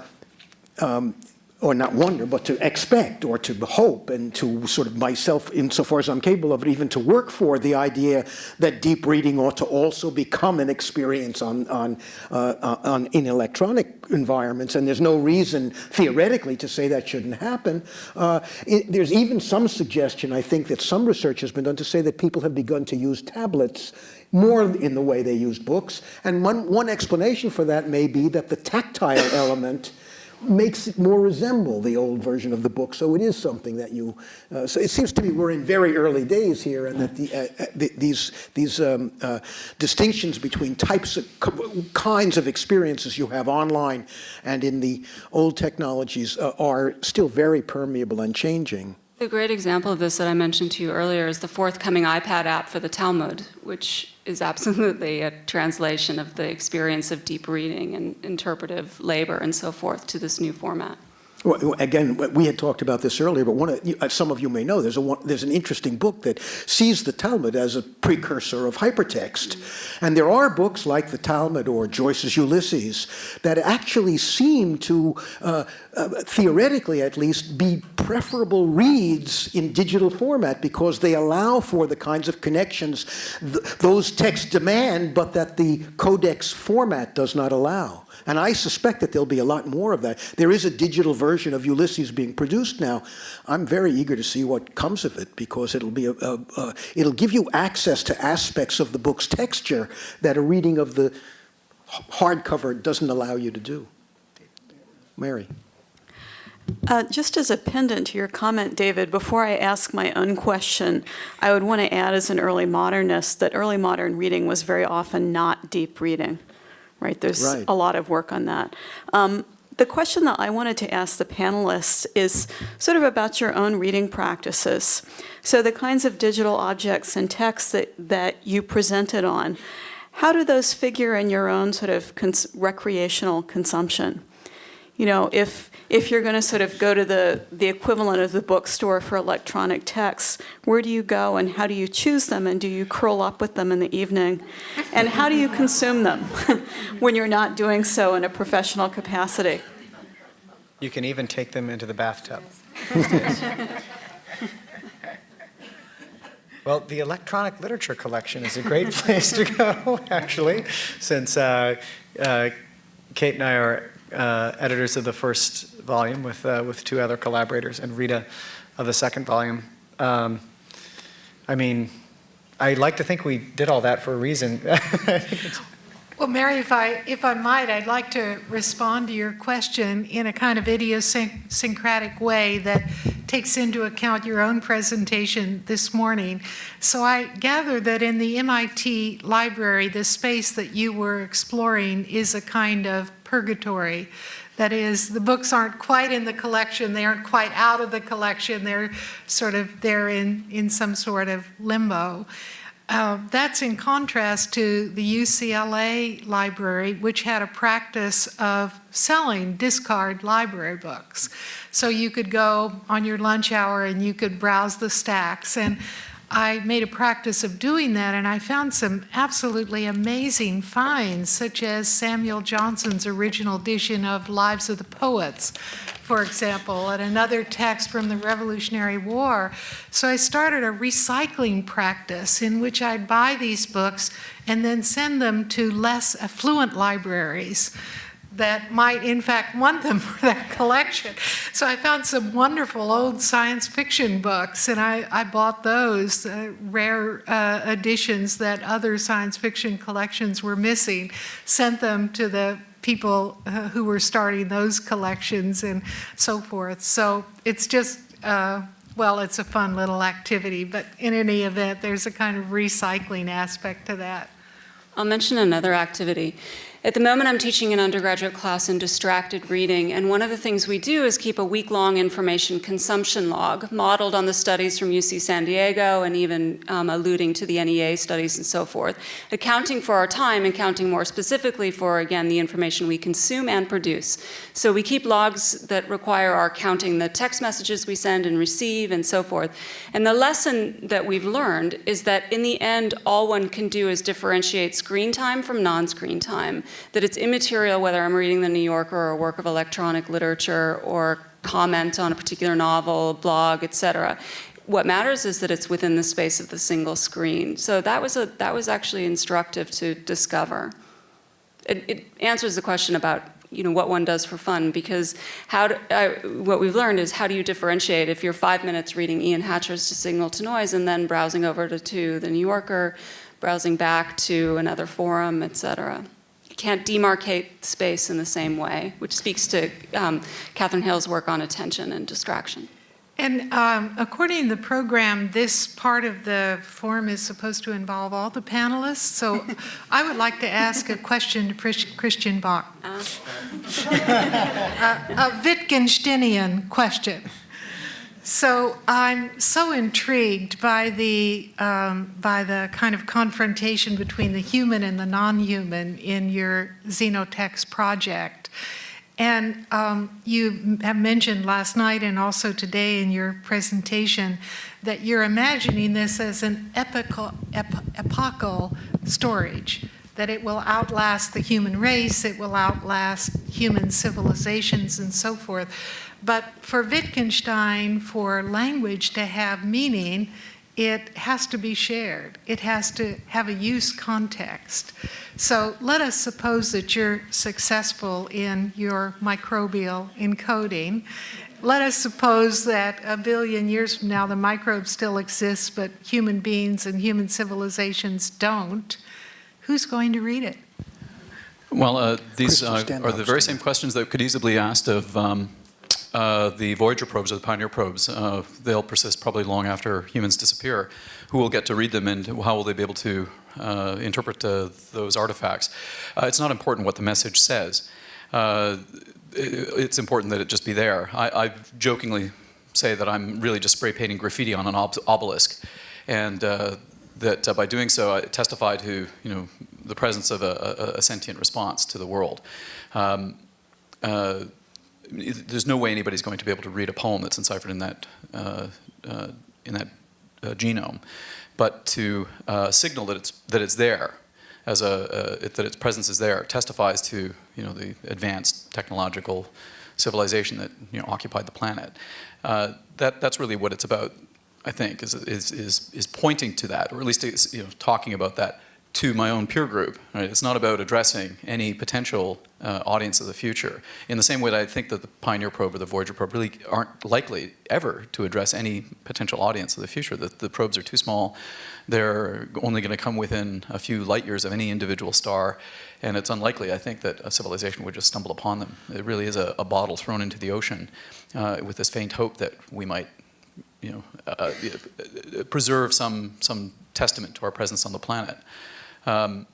Speaker 1: um, or not wonder, but to expect or to hope and to sort of myself, insofar as I'm capable of it, even to work for the idea that deep reading ought to also become an experience on, on, uh, on in electronic environments. And there's no reason theoretically to say that shouldn't happen. Uh, it, there's even some suggestion, I think, that some research has been done to say that people have begun to use tablets more in the way they use books. And one, one explanation for that may be that the tactile element makes it more resemble the old version of the book. So it is something that you. Uh, so it seems to me we're in very early days here, and that the, uh, the, these these um, uh, distinctions between types of kinds of experiences you have online and in the old technologies uh, are still very permeable and changing.
Speaker 4: A great example of this that I mentioned to you earlier is the forthcoming iPad app for the Talmud, which is absolutely a translation of the experience of deep reading and interpretive labor and so forth to this new format.
Speaker 1: Well, again, we had talked about this earlier, but one of, uh, some of you may know there's, a, there's an interesting book that sees the Talmud as a precursor of hypertext. And there are books like the Talmud or Joyce's Ulysses that actually seem to, uh, uh, theoretically at least, be preferable reads in digital format because they allow for the kinds of connections th those texts demand, but that the codex format does not allow. And I suspect that there'll be a lot more of that. There is a digital version of Ulysses being produced now. I'm very eager to see what comes of it because it'll be a, a, a, it'll give you access to aspects of the book's texture that a reading of the hardcover doesn't allow you to do. Mary.
Speaker 12: Uh, just as a pendant to your comment, David, before I ask my own question, I would want to add as an early modernist that early modern reading was very often not deep reading right? There's
Speaker 1: right.
Speaker 12: a lot of work on that. Um, the question that I wanted to ask the panelists is sort of about your own reading practices. So the kinds of digital objects and texts that, that you presented on, how do those figure in your own sort of cons recreational consumption? You know, if if you're going to sort of go to the, the equivalent of the bookstore for electronic texts, where do you go and how do you choose them and do you curl up with them in the evening? And how do you consume them [laughs] when you're not doing so in a professional capacity?
Speaker 6: You can even take them into the bathtub. [laughs] well, the electronic literature collection is a great [laughs] place to go, actually, since uh, uh, Kate and I are uh, editors of the first volume with, uh, with two other collaborators and Rita of the second volume. Um, I mean, I like to think we did all that for a reason. [laughs]
Speaker 2: well, Mary, if I, if I might, I'd like to respond to your question in a kind of idiosyncratic way that takes into account your own presentation this morning. So I gather that in the MIT library, the space that you were exploring is a kind of purgatory. That is, the books aren't quite in the collection, they aren't quite out of the collection, they're sort of, they're in, in some sort of limbo. Uh, that's in contrast to the UCLA library, which had a practice of selling discard library books. So you could go on your lunch hour and you could browse the stacks. And I made a practice of doing that, and I found some absolutely amazing finds, such as Samuel Johnson's original edition of Lives of the Poets, for example, and another text from the Revolutionary War. So I started a recycling practice in which I'd buy these books and then send them to less affluent libraries that might in fact want them [laughs] for that collection. So I found some wonderful old science fiction books and I, I bought those, uh, rare uh, editions that other science fiction collections were missing, sent them to the people uh, who were starting those collections and so forth. So it's just, uh, well, it's a fun little activity, but in any event, there's a kind of recycling aspect to that.
Speaker 4: I'll mention another activity. At the moment, I'm teaching an undergraduate class in distracted reading, and one of the things we do is keep a week-long information consumption log, modeled on the studies from UC San Diego and even um, alluding to the NEA studies and so forth, accounting for our time and counting more specifically for, again, the information we consume and produce. So we keep logs that require our counting the text messages we send and receive and so forth. And the lesson that we've learned is that in the end, all one can do is differentiate screen time from non-screen time that it's immaterial whether I'm reading the New Yorker or a work of electronic literature or comment on a particular novel, blog, etc. What matters is that it's within the space of the single screen. So that was, a, that was actually instructive to discover. It, it answers the question about you know, what one does for fun because how do, uh, what we've learned is how do you differentiate if you're five minutes reading Ian Hatcher's To Signal to Noise and then browsing over to, to the New Yorker, browsing back to another forum, et cetera can't demarcate space in the same way, which speaks to um, Katherine Hayles' work on attention and distraction.
Speaker 2: And um, according to the program, this part of the forum is supposed to involve all the panelists. So [laughs] I would like to ask a question to Christian Bök. Uh. [laughs] a Wittgensteinian question. So I'm so intrigued by the, um, by the kind of confrontation between the human and the non-human in your Xenotext project. And um, you have mentioned last night and also today in your presentation that you're imagining this as an epical, ep epochal storage, that it will outlast the human race, it will outlast human civilizations and so forth. But for Wittgenstein, for language to have meaning, it has to be shared. It has to have a use context. So let us suppose that you're successful in your microbial encoding. Let us suppose that a billion years from now the microbe still exists, but human beings and human civilizations don't. Who's going to read it?
Speaker 13: Well, uh, these uh, are the very same questions that could easily be asked of um, uh, the Voyager probes or the Pioneer probes, uh, they'll persist probably long after humans disappear. Who will get to read them and how will they be able to uh, interpret uh, those artifacts? Uh, it's not important what the message says. it's important that it just be there. I, I, jokingly say that I'm really just spray painting graffiti on an ob obelisk. And that by doing so, I testify to you know, the presence of a, a, a sentient response to the world. Um, there's no way anybody's going to be able to read a poem that's enciphered in that, uh, uh, in that uh, genome. But to uh, signal that it's, that it's there, as a, it, that its presence is there, testifies to you know, the advanced technological civilization that you know, occupied the planet. Uh, that, that's really what it's about, I think, is, is, is, is pointing to that, or at least you know, talking about that to my own peer group. Right? It's not about addressing any potential uh, audience of the future. In the same way that I think that the Pioneer probe or the Voyager probe really aren't likely ever to address any potential audience of the future. The, the probes are too small. They're only going to come within a few light years of any individual star. And it's unlikely, I think, that a civilization would just stumble upon them. It really is a, a bottle thrown into the ocean uh, with this faint hope that we might you know, uh, uh preserve some, some testament to our presence on the planet. Um,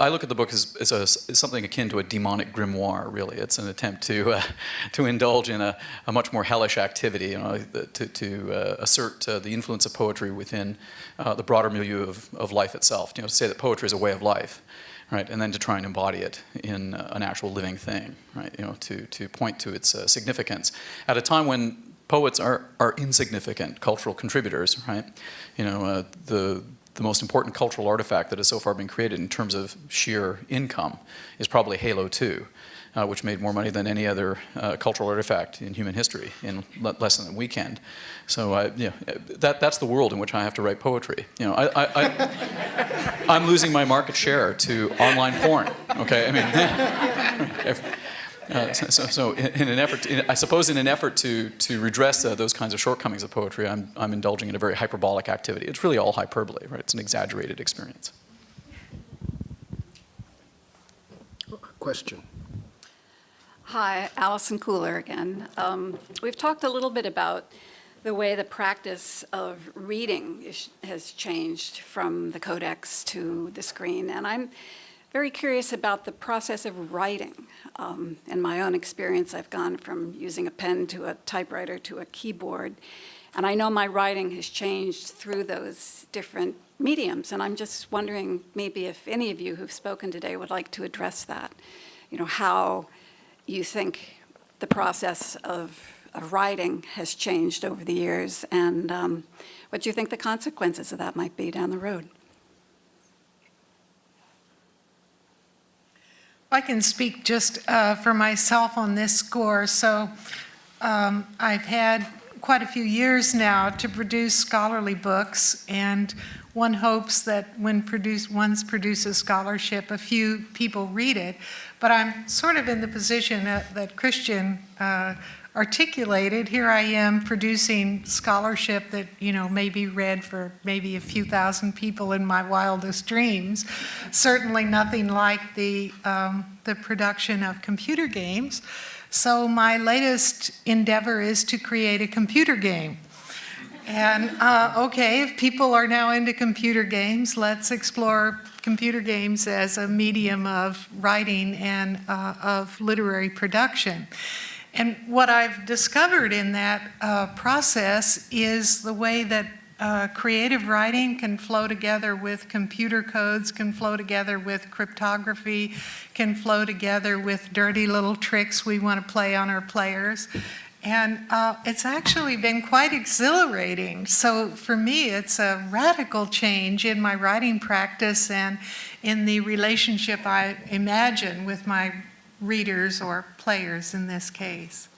Speaker 13: I look at the book as, as, a, as, something akin to a demonic grimoire, really. It's an attempt to, uh, [laughs] to indulge in a, a, much more hellish activity, you know, to, to uh, assert uh, the influence of poetry within uh, the broader milieu of, of life itself. You know, to say that poetry is a way of life, right, and then to try and embody it in an actual living thing, right, you know, to, to point to its uh, significance. At a time when poets are, are insignificant cultural contributors, right? You know, uh, the, the most important cultural artifact that has so far been created in terms of sheer income is probably Halo 2, uh, which made more money than any other uh, cultural artifact in human history in le less than a weekend. So I, you know, that, that's the world in which I have to write poetry. You know, I, I'm losing my market share to online porn, okay? I mean, [laughs] uh, so, so, so in, in, an effort, to, in, I suppose in an effort to, to redress uh, those kinds of shortcomings of poetry, I'm, I'm indulging in a very hyperbolic activity. It's really all hyperbole, right? It's an exaggerated experience.
Speaker 1: Question.
Speaker 14: Hi, Allison Cooler again. Um, we've talked a little bit about the way the practice of reading is, has changed from the codex to the screen, and I'm very curious about the process of writing. Um, in my own experience, I've gone from using a pen to a typewriter to a keyboard, and I know my writing has changed through those different mediums, and I'm just wondering maybe if any of you who've spoken today would like to address that. You know, how you think the process of, of writing has changed over the years, and um, what you think the consequences of that might be down the road.
Speaker 2: I can speak just uh, for myself on this score. So um, I've had quite a few years now to produce scholarly books, and one hopes that when produce, produces scholarship, a few people read it. But I'm sort of in the position that, that Christian uh, articulated. Here I am producing scholarship that, you know, may be read for maybe a few thousand people in my wildest dreams. Certainly nothing like the, um, the production of computer games. So my latest endeavor is to create a computer game. And uh, okay, if people are now into computer games, let's explore computer games as a medium of writing and uh, of literary production. And what I've discovered in that uh, process is the way that uh, creative writing can flow together with computer codes, can flow together with cryptography, can flow together with dirty little tricks we want to play on our players. And uh, it's actually been quite exhilarating. So for me, it's a radical change in my writing practice and in the relationship I imagine with my readers or players in this case.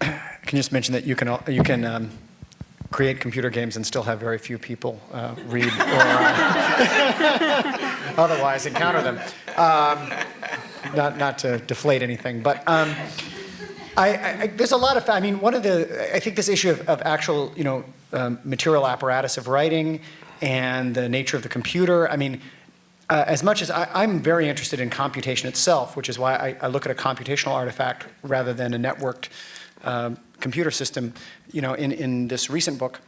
Speaker 6: I [clears throat] Can just mention that you can, you can um, create computer games and still have very few people uh, read or uh, [laughs] otherwise encounter them. Um, not, not to deflate anything, but um, I, I, there's a lot of, I mean, one of the, I think this issue of, of actual, you know, um, material apparatus of writing and the nature of the computer, I mean, uh, as much as I, am very interested in computation itself, which is why I, I, look at a computational artifact rather than a networked um, computer system, you know, in, in this recent book.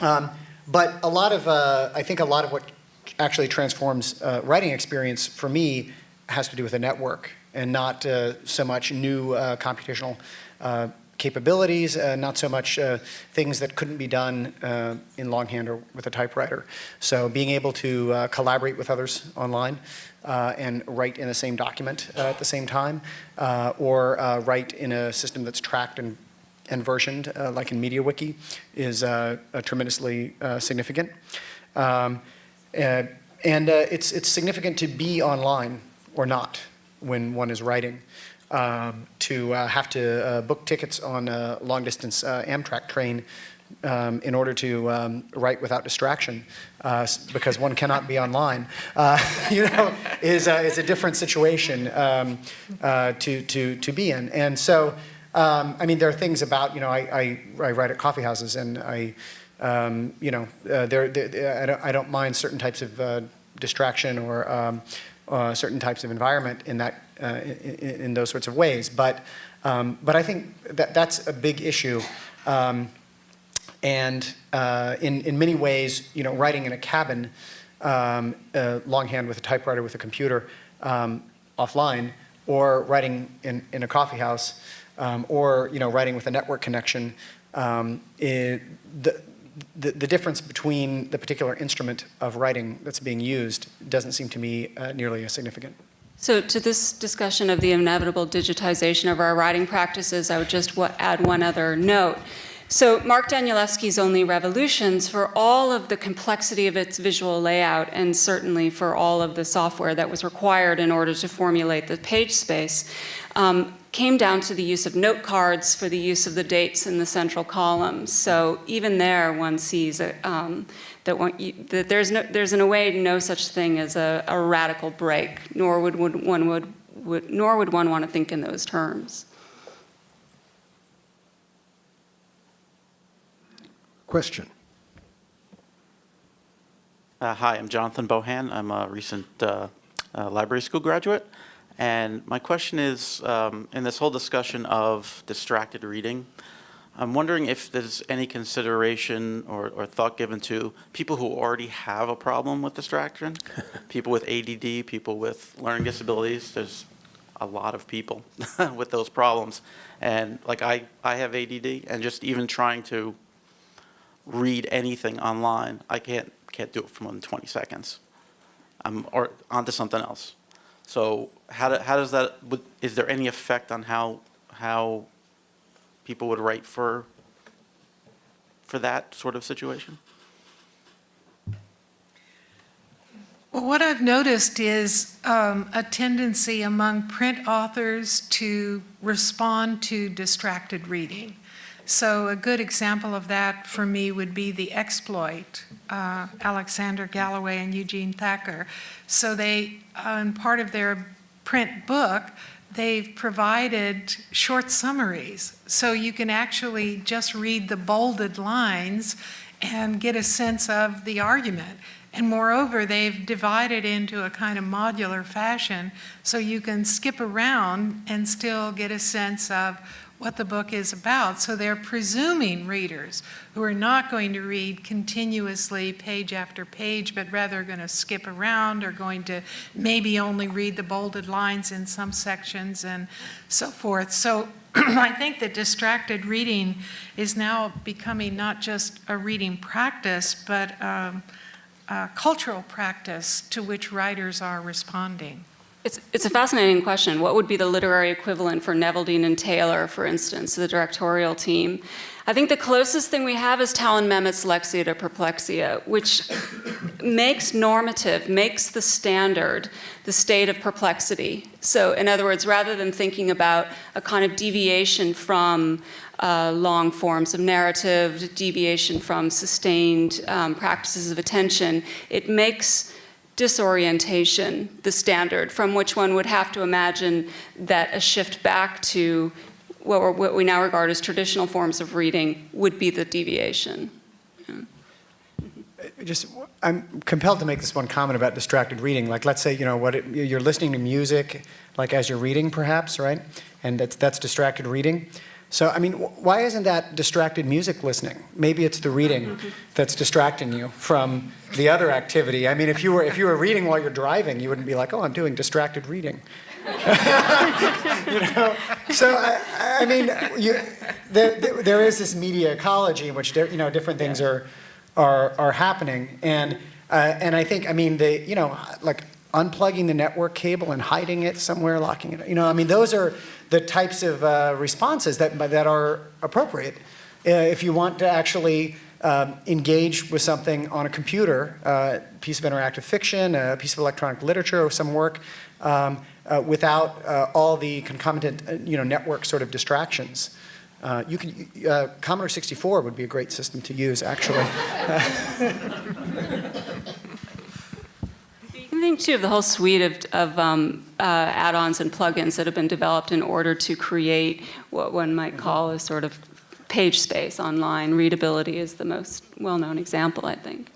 Speaker 6: Um, but a lot of, uh, I think a lot of what actually transforms uh, writing experience for me has to do with a network and not uh, so much new uh, computational uh, capabilities, uh, not so much uh, things that couldn't be done uh, in longhand or with a typewriter. So being able to uh, collaborate with others online uh, and write in the same document uh, at the same time, or write in a system that's tracked and, and versioned, like in MediaWiki, is tremendously significant. Um, and it's, it's significant to be online or not when one is writing um, to uh, have to uh, book tickets on a long-distance uh, Amtrak train um, in order to um, write without distraction, uh, because one cannot be online, uh, [laughs] you know, is, uh, is a different situation um, to, to, to be in. And so, um, I mean, there are things about, you know, I, I, I write at coffee houses and I, um, you know, there, I, don't, I don't mind certain types of distraction or um, certain types of environment in that uh, in, in, those sorts of ways. But, um, but I think that that's a big issue. Um, and uh, in, in many ways, you know, writing in a cabin, um, uh, longhand with a typewriter with a computer um, offline, or writing in, in a coffee house, um, or you know, writing with a network connection, um, it, the, the, the, difference between the particular instrument of writing that's being used doesn't seem to me uh, nearly as significant.
Speaker 4: So to this discussion of the inevitable digitization of our writing practices, I would just add one other note. So Mark Danielewski's Only Revolutions, for all of the complexity of its visual layout, and certainly for all of the software that was required in order to formulate the page space, um, came down to the use of note cards for the use of the dates in the central columns. So even there, one sees a, um, that, one, you, that there's, no, there's in a way no such thing as a, a radical break, nor would, would one would, would, nor would one want to think in those terms.
Speaker 1: Question.
Speaker 15: Uh, hi, I'm Jonathan Bohan. I'm a recent uh, uh, library school graduate. And my question is, um, in this whole discussion of distracted reading, I'm wondering if there's any consideration or, or thought given to people who already have a problem with distraction, [laughs] people with ADD, people with learning disabilities. There's a lot of people [laughs] with those problems. And like I, I have ADD and just even trying to read anything online, I can't, can't do it for more than 20 seconds. I'm or onto something else. So how, do, how does that, would, is there any effect on how, how people would write for, for that sort of situation?
Speaker 2: Well, what I've noticed is um, a tendency among print authors to respond to distracted reading. So a good example of that for me would be The Exploit, uh, Alexander Galloway and Eugene Thacker. So they, uh, in part of their print book, they've provided short summaries. So you can actually just read the bolded lines and get a sense of the argument. And moreover, they've divided into a kind of modular fashion so you can skip around and still get a sense of what the book is about. So they're presuming readers who are not going to read continuously page after page, but rather going to skip around or going to maybe only read the bolded lines in some sections and so forth. So [clears throat] I think that distracted reading is now becoming not just a reading practice, but um, a cultural practice to which writers are responding.
Speaker 4: It's, it's a fascinating question. What would be the literary equivalent for Neveldine and Taylor, for instance, the directorial team? I think the closest thing we have is Talan Memmott's Lexia to Perplexia, which makes normative, makes the standard, the state of perplexity. So in other words, rather than thinking about a kind of deviation from uh, long forms of narrative, deviation from sustained um, practices of attention, it makes disorientation the standard from which one would have to imagine that a shift back to what, what we now regard as traditional forms of reading would be the deviation.
Speaker 6: Uh, just, I'm compelled to make this one comment about distracted reading. Like, let's say, you know, what it, you're listening to music, like as you're reading, perhaps, right? And that's, that's distracted reading. So, I mean, why isn't that distracted music listening? Maybe it's the reading that's distracting you from the other activity. I mean, if you were if you were reading while you're driving, you wouldn't be like, "Oh, I'm doing distracted reading." [laughs] you know. So, I, I mean, you, there, there is this media ecology in which you know different things are are are happening, and uh, and I think I mean the you know like unplugging the network cable and hiding it somewhere, locking it. You know, I mean, those are the types of uh, responses that, that are appropriate. Uh, if you want to actually um, engage with something on a computer, a uh, piece of interactive fiction, a piece of electronic literature or some work, um, uh, without uh, all the concomitant uh, you know, network sort of distractions. you can, Commodore 64 would be a great system to use, actually. [laughs]
Speaker 4: think too of the whole suite of, of um, uh, add-ons and plugins that have been developed in order to create what one might call a sort of page space online. Readability is the most well-known example, I think.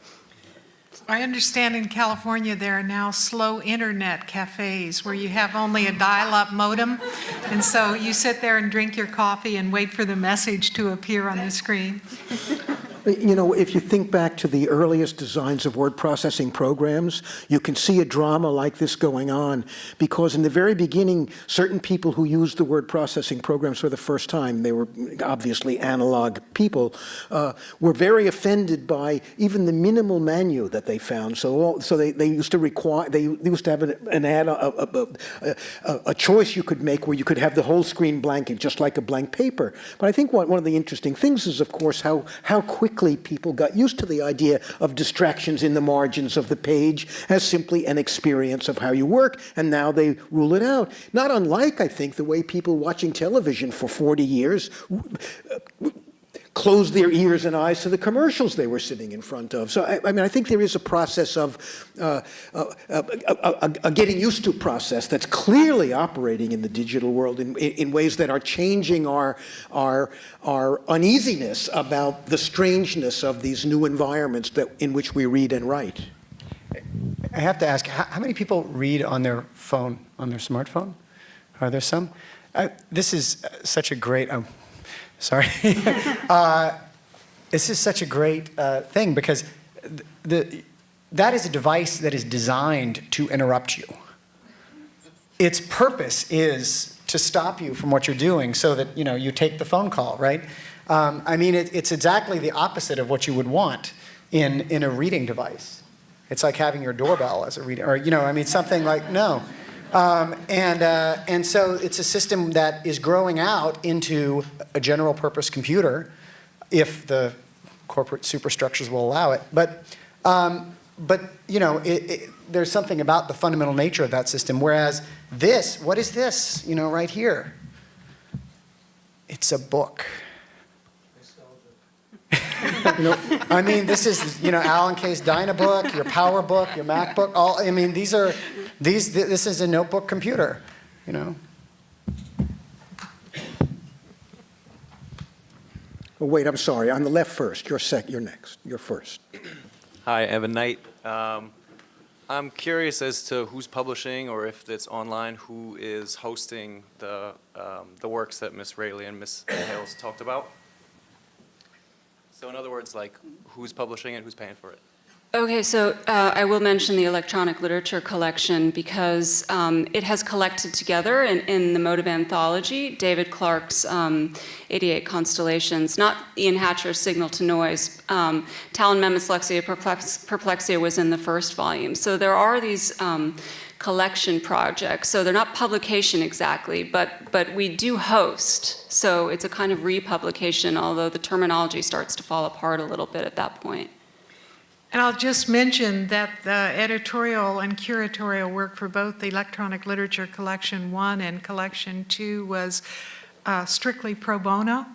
Speaker 2: I understand in California there are now slow internet cafes where you have only a dial-up modem, and so you sit there and drink your coffee and wait for the message to appear on the screen.
Speaker 1: You know, if you think back to the earliest designs of word processing programs, you can see a drama like this going on because in the very beginning, certain people who used the word processing programs for the first time, they were obviously analog people, uh, were very offended by even the minimal menu that they found. So, so they, they used to require, they, they used to have an, an add, a, a, a, a, choice you could make where you could have the whole screen blank, just like a blank paper. But I think one, one of the interesting things is, of course, how, how quickly people got used to the idea of distractions in the margins of the page as simply an experience of how you work, and now they rule it out. Not unlike, I think, the way people watching television for 40 years closed their ears and eyes to the commercials they were sitting in front of. So, I, I mean, I think there is a process of uh, uh, uh, a, a, getting used to process that's clearly operating in the digital world in, in ways that are changing our, our, our uneasiness about the strangeness of these new environments that, in which we read and write.
Speaker 6: I have to ask, how, many people read on their phone, on their smartphone? Are there some? this is such a great, um, Sorry. [laughs] uh, this is such a great uh, thing because the, that is a device that is designed to interrupt you. Its purpose is to stop you from what you're doing so that you, know, you take the phone call, right? Um, I mean, it, it's exactly the opposite of what you would want in, in a reading device. It's like having your doorbell as a reading, or, you know, I mean, something like, no. Um, and, uh, and so it's a system that is growing out into a general purpose computer if the corporate superstructures will allow it. But, um, but you know, it, it, there's something about the fundamental nature of that system. Whereas this, what is this, you know, right here? It's a book. You know, I mean, this is, you know, Alan Kay's Dynabook, your PowerBook, your MacBook, all, I mean, these are, these, this is a notebook computer, you know.
Speaker 1: Oh, wait, I'm sorry. On the left first. You're sec. You're next. You're first.
Speaker 16: Hi, Evan Knight. Um, I'm curious as to who's publishing, or if it's online, who is hosting the um, the works that Miss Raley and Miss Hayles talked about. So in other words, like who's publishing it, who's paying for it?
Speaker 4: Okay, so uh, I will mention the electronic literature collection because um, it has collected together in, in, the mode of anthology David Clark's um, 88 Constellations, not Ian Hatcher's Signal to Noise. Um, Talan Lexia Perplex Perplexia was in the first volume. So there are these um, collection projects. So they're not publication exactly, but, but we do host. So it's a kind of republication, although the terminology starts to fall apart a little bit at that point.
Speaker 2: And I'll just mention that the editorial and curatorial work for both the Electronic Literature Collection 1 and Collection 2 was uh, strictly pro bono.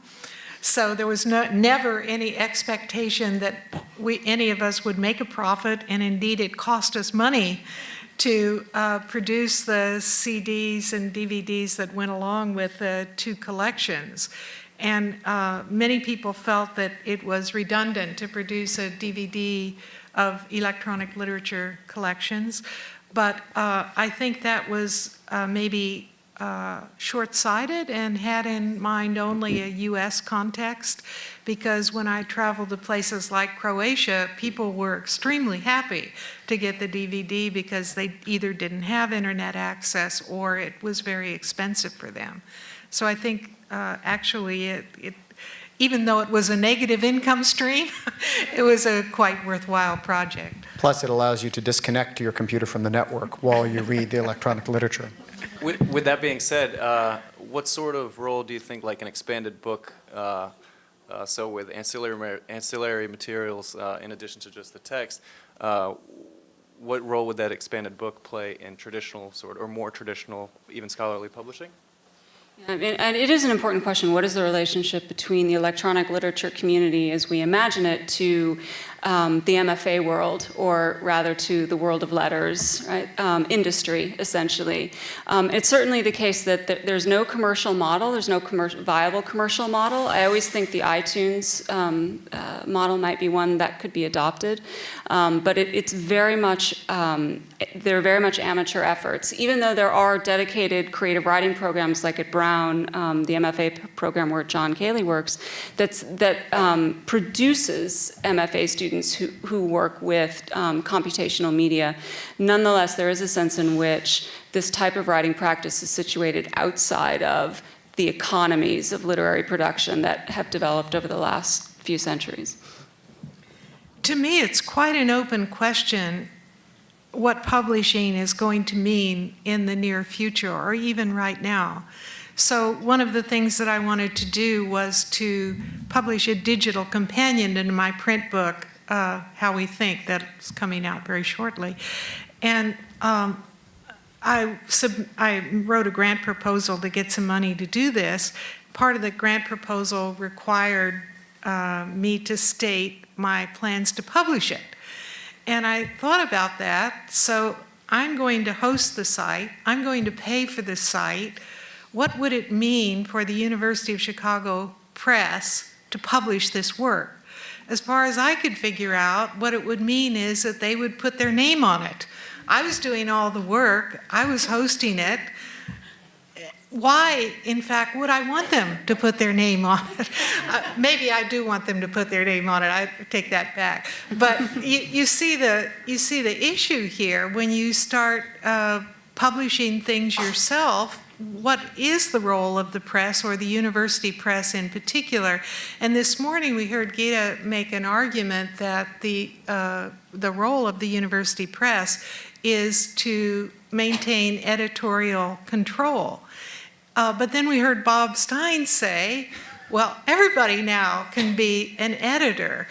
Speaker 2: So there was no, never any expectation that we, any of us would make a profit, and indeed it cost us money to uh, produce the CDs and DVDs that went along with the two collections. And uh, many people felt that it was redundant to produce a DVD of electronic literature collections. But uh, I think that was uh, maybe uh, short-sighted and had in mind only a US context because when I traveled to places like Croatia, people were extremely happy to get the DVD because they either didn't have internet access or it was very expensive for them. So I think uh, actually it, it, even though it was a negative income stream, [laughs] it was a quite worthwhile project.
Speaker 6: Plus it allows you to disconnect your computer from the network while you read the electronic literature.
Speaker 16: With, with that being said, uh, what sort of role do you think like an expanded book, uh, uh so with ancillary, ancillary materials uh, in addition to just the text, uh, what role would that expanded book play in traditional sort or more traditional, even scholarly publishing?
Speaker 4: And it is an important question. What is the relationship between the electronic literature community as we imagine it to um, the MFA world, or rather to the world of letters, right? Um, industry, essentially. Um, it's certainly the case that th there's no commercial model, there's no commer viable commercial model. I always think the iTunes um, uh, model might be one that could be adopted, um, but it, it's very much, um, they're very much amateur efforts. Even though there are dedicated creative writing programs like at Brown the MFA program where John Cayley works, that's, that produces MFA students who, who work with um, computational media. Nonetheless, there is a sense in which this type of writing practice is situated outside of the economies of literary production that have developed over the last few centuries.
Speaker 2: To me, it's quite an open question what publishing is going to mean in the near future or even right now. So one of the things that I wanted to do was to publish a digital companion in my print book, uh, How We Think, that's coming out very shortly. And um, I, I wrote a grant proposal to get some money to do this. Part of the grant proposal required uh, me to state my plans to publish it. And I thought about that, so I'm going to host the site, I'm going to pay for the site. What would it mean for the University of Chicago Press to publish this work? As far as I could figure out, what it would mean is that they would put their name on it. I was doing all the work, I was hosting it. Why, in fact, would I want them to put their name on it? Uh, maybe I do want them to put their name on it, I take that back. But you, you, see, the, you see the issue here when you start uh, publishing things yourself, what is the role of the press or the university press in particular? And this morning we heard Gita make an argument that the, uh, the role of the university press is to maintain editorial control. Uh, but then we heard Bob Stein say, well, everybody now can be an editor.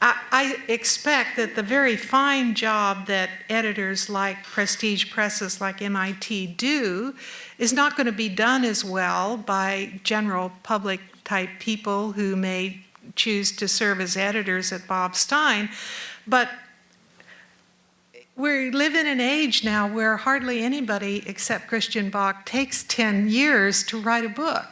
Speaker 2: I, I expect that the very fine job that editors like prestige presses like MIT do is not going to be done as well by general public type people who may choose to serve as editors at Bob Stein. But we live in an age now where hardly anybody except Christian Bök takes 10 years to write a book.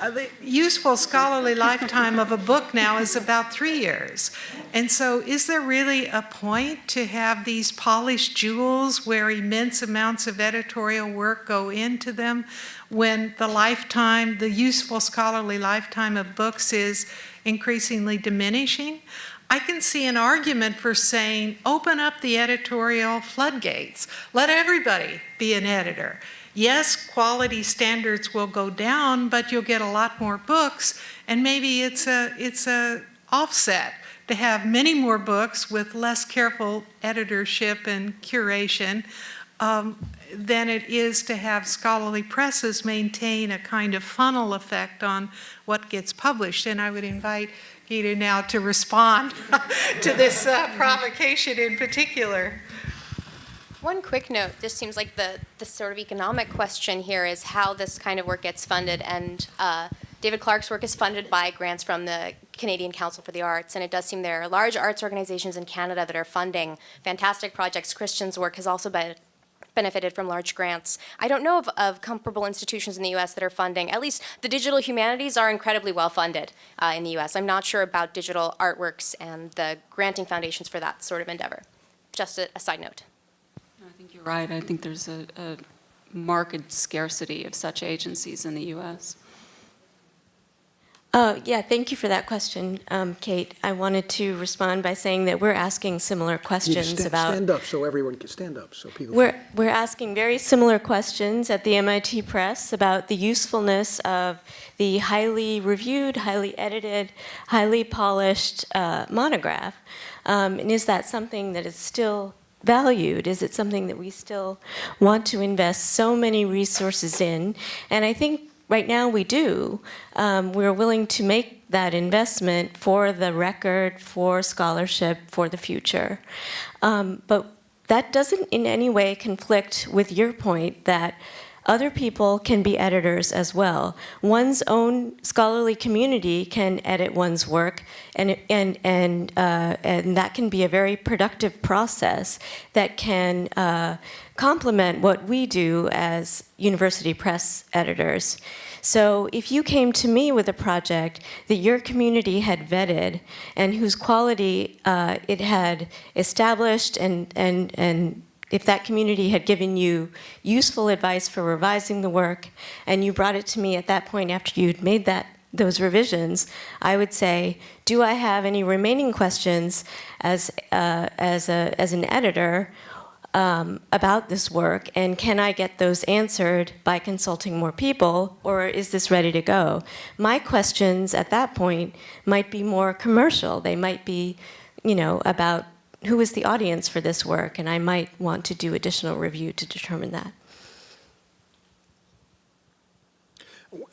Speaker 2: Uh, the useful scholarly lifetime of a book now is about three years. And so is there really a point to have these polished jewels where immense amounts of editorial work go into them when the lifetime, the useful scholarly lifetime of books is increasingly diminishing? I can see an argument for saying, open up the editorial floodgates. Let everybody be an editor. Yes, quality standards will go down, but you'll get a lot more books, and maybe it's a, it's a offset to have many more books with less careful editorship and curation um, than it is to have scholarly presses maintain a kind of funnel effect on what gets published. And I would invite Gita now to respond [laughs] to this uh, provocation in particular.
Speaker 17: One quick note, this seems like the, the sort of economic question here is how this kind of work gets funded. And uh, David Clark's work is funded by grants from the Canadian Council for the Arts. And it does seem there are large arts organizations in Canada that are funding fantastic projects. Christian's work has also been benefited from large grants. I don't know of, of, comparable institutions in the US that are funding, at least the digital humanities are incredibly well funded uh, in the US. I'm not sure about digital artworks and the granting foundations for that sort of endeavor. Just a, a side note.
Speaker 4: I think you're right. I think there's a, a marked scarcity of such agencies in the US.
Speaker 18: Uh, yeah, thank you for that question, um, Kate. I wanted to respond by saying that we're asking similar questions
Speaker 1: stand,
Speaker 18: about.
Speaker 1: Stand up so everyone can stand up so people.
Speaker 18: We're we're asking very similar questions at the MIT Press about the usefulness of the highly reviewed, highly edited, highly polished uh, monograph, um, and is that something that is still valued? Is it something that we still want to invest so many resources in? And I think right now we do. Um, we're willing to make that investment for the record, for scholarship, for the future. Um, but that doesn't in any way conflict with your point that other people can be editors as well. One's own scholarly community can edit one's work, and, and, and, uh, and that can be a very productive process that can uh, complement what we do as university press editors. So if you came to me with a project that your community had vetted and whose quality uh, it had established and, and, and if that community had given you useful advice for revising the work, and you brought it to me at that point after you'd made that those revisions, I would say, do I have any remaining questions as, uh, as, a, as an editor um, about this work, and can I get those answered by consulting more people, or is this ready to go? My questions at that point might be more commercial. They might be, you know, about who is the audience for this work, and I might want to do additional review to determine that.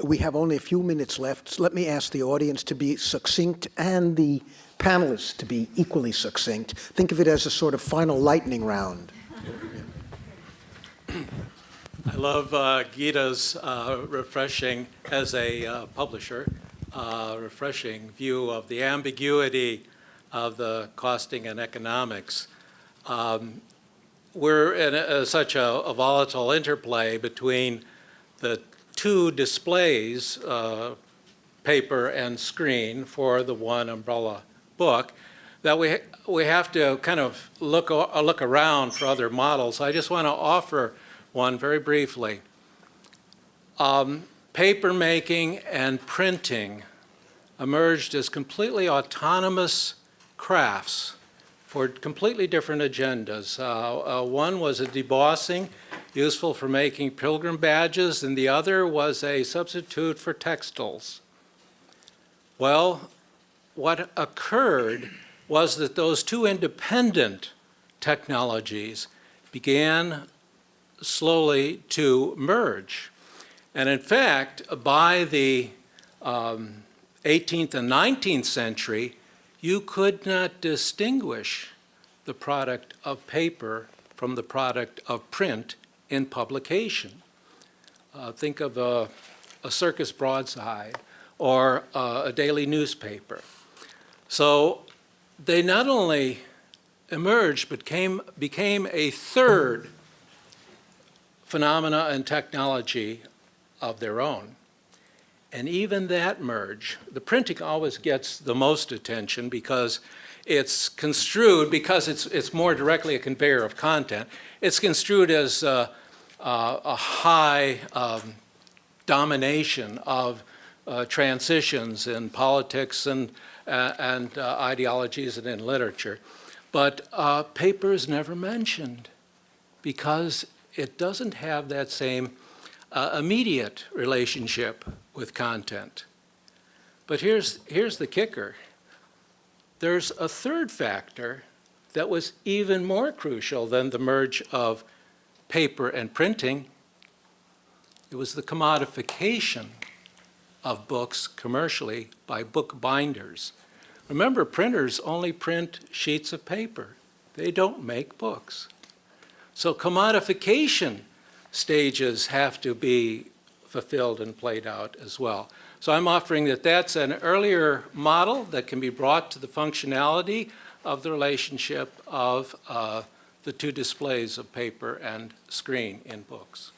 Speaker 1: We have only a few minutes left. So let me ask the audience to be succinct and the panelists to be equally succinct. Think of it as a sort of final lightning round.
Speaker 19: I love uh, Gita's uh, refreshing, as a uh, publisher, uh, refreshing view of the ambiguity of the costing and economics. Um, we're in a, such a, a, volatile interplay between the two displays, uh, paper and screen, for the one umbrella book, that we, we have to kind of look, look around for other models. I just want to offer one very briefly. Um, paper making and printing emerged as completely autonomous crafts for completely different agendas. Uh, uh, one was a debossing, useful for making pilgrim badges, and the other was a substitute for textiles. Well, what occurred was that those two independent technologies began slowly to merge. And in fact, by the um, 18th and 19th century, you could not distinguish the product of paper from the product of print in publication. Uh, think of a, a, circus broadside or uh, a daily newspaper. So they not only emerged but came, became a third phenomena and technology of their own. And even that merge, the printing always gets the most attention because it's construed, because it's, it's more directly a conveyor of content, it's construed as uh, uh, a high um, domination of uh, transitions in politics and, uh, and ideologies and in literature. But paper is never mentioned because it doesn't have that same immediate relationship with content. But here's, here's the kicker. There's a third factor that was even more crucial than the merge of paper and printing. It was the commodification of books commercially by book binders. Remember, printers only print sheets of paper. They don't make books. So commodification stages have to be fulfilled and played out as well. So I'm offering that that's an earlier model that can be brought to the functionality of the relationship of uh, the two displays of paper and screen in books.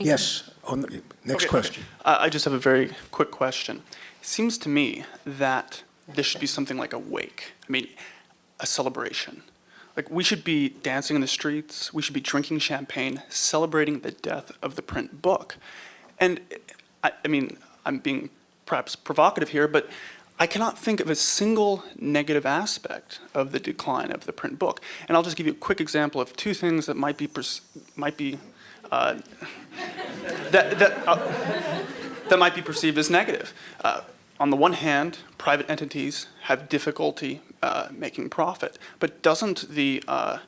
Speaker 1: Yes, on the next
Speaker 20: okay,
Speaker 1: question.
Speaker 20: Okay. I just have a very quick question. It seems to me that this should be something like a wake. I mean, a celebration. Like, we should be dancing in the streets, we should be drinking champagne, celebrating the death of the print book. And, I, I mean, I'm being perhaps provocative here, but I cannot think of a single negative aspect of the decline of the print book. And I'll just give you a quick example of two things that might be, might be, uh, that, that, uh, that might be perceived as negative. Uh, on the one hand, private entities have difficulty uh, making profit. But doesn't the, uh,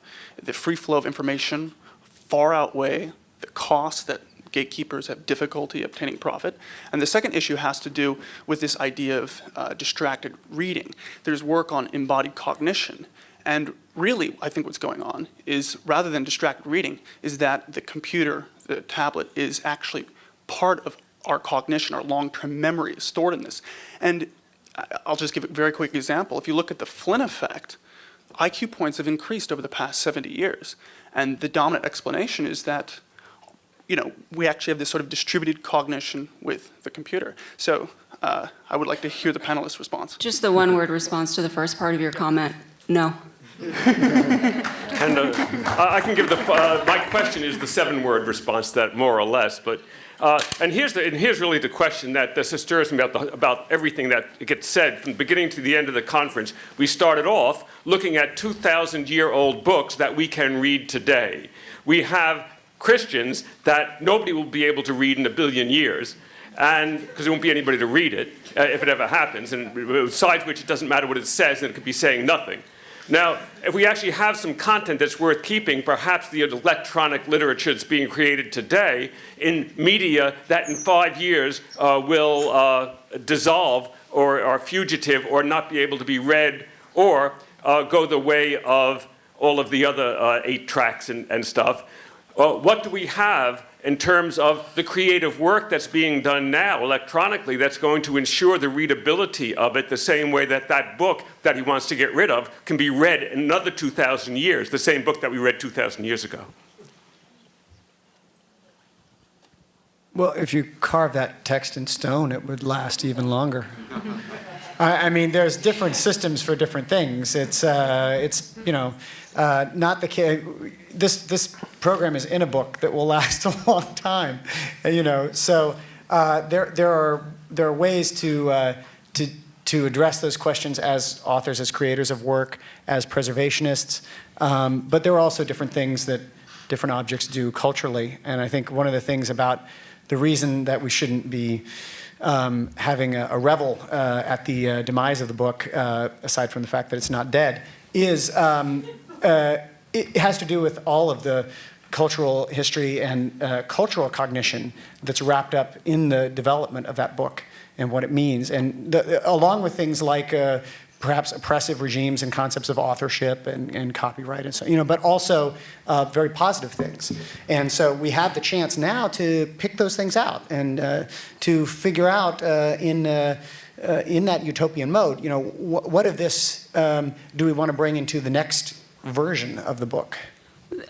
Speaker 20: the free flow of information far outweigh the cost that gatekeepers have difficulty obtaining profit. And the second issue has to do with this idea of uh, distracted reading. There's work on embodied cognition. And really, I think what's going on is rather than distracted reading, is that the computer, the tablet, is actually part of our cognition, our long-term memory is stored in this. And I'll just give a very quick example. If you look at the Flynn effect, IQ points have increased over the past 70 years. And the dominant explanation is that you know, we actually have this sort of distributed cognition with the computer. So uh, I would like to hear the panelists' response.
Speaker 4: Just the one-word response to the first part of your comment, no. [laughs]
Speaker 21: And uh, I I can give the, uh, my question is the seven-word response to that, more or less. But, uh, and here's the, and here's really the question that, that stirs me about, the, about everything that gets said from the beginning to the end of the conference. We started off looking at 2,000-year-old books that we can read today. We have Christians that nobody will be able to read in a billion years and because there won't be anybody to read it uh, if it ever happens, and besides which it doesn't matter what it says, and it could be saying nothing. Now, if we actually have some content that's worth keeping, perhaps the electronic literature that's being created today in media that in five years uh, will uh, dissolve or are fugitive or not be able to be read or uh, go the way of all of the other uh, eight tracks and, and stuff. Uh, what do we have in terms of the creative work that's being done now electronically that's going to ensure the readability of it the same way that that book that he wants to get rid of can be read another 2,000 years, the same book that we read 2,000 years ago.
Speaker 6: Well, if you carve that text in stone, it would last even longer. [laughs] I, I mean, there's different systems for different things. It's, uh, it's you know, uh, not the case. This, this program is in a book that will [laughs] last a long time, you know. So uh, there, there, are, there are ways to, uh, to, to address those questions as authors, as creators of work, as preservationists. Um, but there are also different things that different objects do culturally. And I think one of the things about the reason that we shouldn't be um, having a, a revel uh, at the uh, demise of the book, uh, aside from the fact that it's not dead, is um, uh, it has to do with all of the cultural history and uh, cultural cognition that's wrapped up in the development of that book and what it means. And the, along with things like uh, perhaps oppressive regimes and concepts of authorship and, and copyright and so, you know, but also uh, very positive things. And so we have the chance now to pick those things out and uh, to figure out uh, in, uh, uh, in that utopian mode, you know, wh what of this um, do we want to bring into the next version of the book?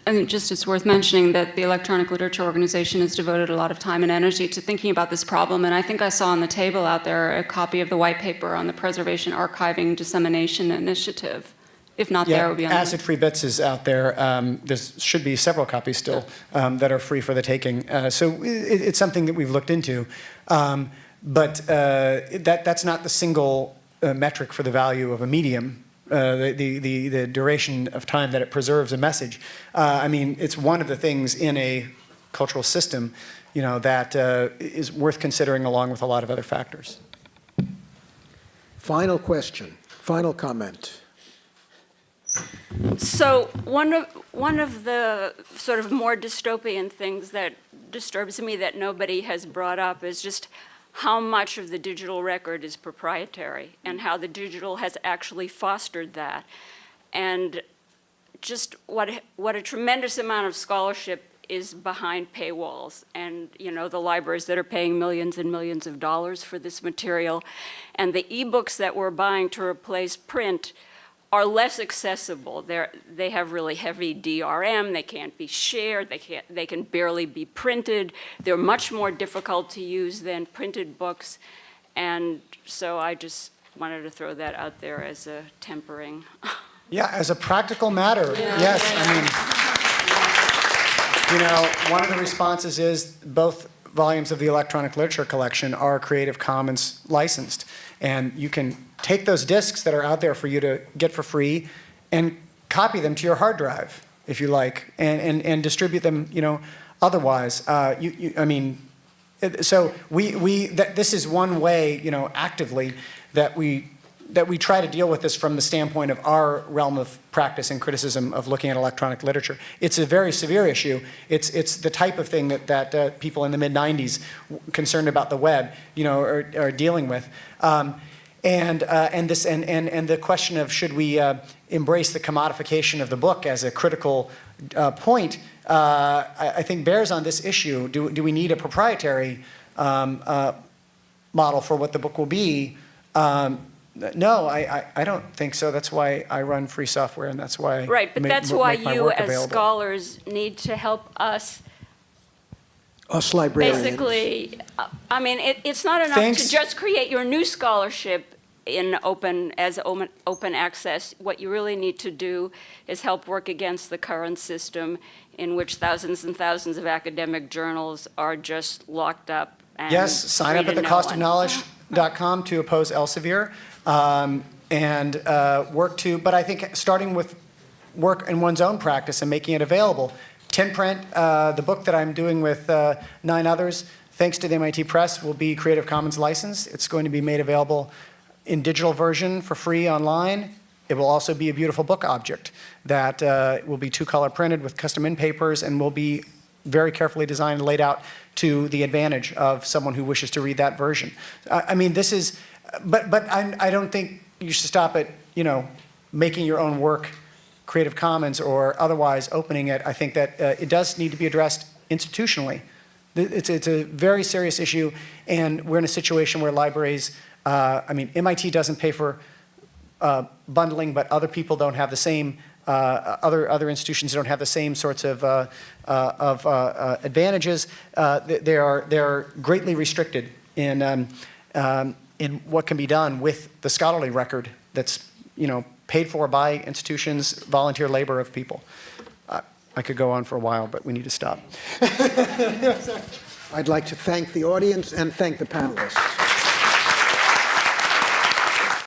Speaker 4: And just it's worth mentioning that the Electronic Literature Organization has devoted a lot of time and energy to thinking about this problem. And I think I saw on the table out there a copy of the white paper on the Preservation, Archiving, Dissemination Initiative. If not
Speaker 6: yeah,
Speaker 4: there, it would be on
Speaker 6: Acid Free Bits is out there. Um, there should be several copies still um, that are free for the taking. Uh, so it, it's something that we've looked into. Um, but uh, that, that's not the single uh, metric for the value of a medium uh, the, the, the, duration of time that it preserves a message. Uh, I mean, it's one of the things in a cultural system, you know, that uh, is worth considering along with a lot of other factors.
Speaker 1: Final question, final comment.
Speaker 22: So one of, one of the sort of more dystopian things that disturbs me that nobody has brought up is just how much of the digital record is proprietary and how the digital has actually fostered that. And just what, what a tremendous amount of scholarship is behind paywalls and you know the libraries that are paying millions and millions of dollars for this material and the ebooks that we're buying to replace print are less accessible. They're, they have really heavy DRM, they can't be shared, they, can't, they can barely be printed. They're much more difficult to use than printed books. And so I just wanted to throw that out there as a tempering. [laughs]
Speaker 6: Yeah, as a practical matter, yeah. yes. I mean, you know, one of the responses is both volumes of the electronic literature collection are Creative Commons licensed. And you can take those disks that are out there for you to get for free and copy them to your hard drive, if you like, and, and, and distribute them, you know, otherwise. Uh, you, you, I mean, so we, we, that this is one way, you know, actively that we, that we try to deal with this from the standpoint of our realm of practice and criticism of looking at electronic literature. It's a very severe issue. It's, it's the type of thing that, that uh, people in the mid-90s concerned about the web, you know, are, are dealing with. Um, and, uh, and, this, and, and, and the question of should we uh, embrace the commodification of the book as a critical uh, point, uh, I, I, think bears on this issue. Do, do we need a proprietary um, uh, model for what the book will be? Um, no, I, I, I, don't think so. That's why I run free software and that's why
Speaker 22: Right, but that's why
Speaker 6: you
Speaker 22: as
Speaker 6: available.
Speaker 22: scholars need to help us
Speaker 1: Us librarians.
Speaker 22: Basically, uh, I mean, it, it's not enough
Speaker 6: Thanks.
Speaker 22: to just create your new scholarship in open, as open, open access. What you really need to do is help work against the current system in which thousands and thousands of academic journals are just locked up and
Speaker 6: Yes, sign up at
Speaker 22: to no one.
Speaker 6: thecostofknowledge.com to oppose Elsevier um, and uh, work to, but I think starting with work in one's own practice and making it available. 10 PRINT, uh, the book that I'm doing with uh, nine others, thanks to the MIT Press, will be Creative Commons licensed. It's going to be made available in digital version for free online. It will also be a beautiful book object that uh, will be two-color printed with custom in papers and will be very carefully designed and laid out to the advantage of someone who wishes to read that version. I I mean, this is, but, but I, I don't think you should stop at, you know, making your own work Creative Commons or otherwise opening it. I think that uh, it does need to be addressed institutionally. It's, it's a very serious issue, and we're in a situation where libraries, uh, I mean, MIT doesn't pay for uh, bundling, but other people don't have the same, uh, other, other institutions don't have the same sorts of, uh, uh, of uh, uh, advantages. They are, they're greatly restricted in, um, um, in what can be done with the scholarly record that's, you know, paid for by institutions, volunteer labor of people. I could go on for a while, but we need to stop. [laughs]
Speaker 1: I'd like to thank the audience and thank the panelists.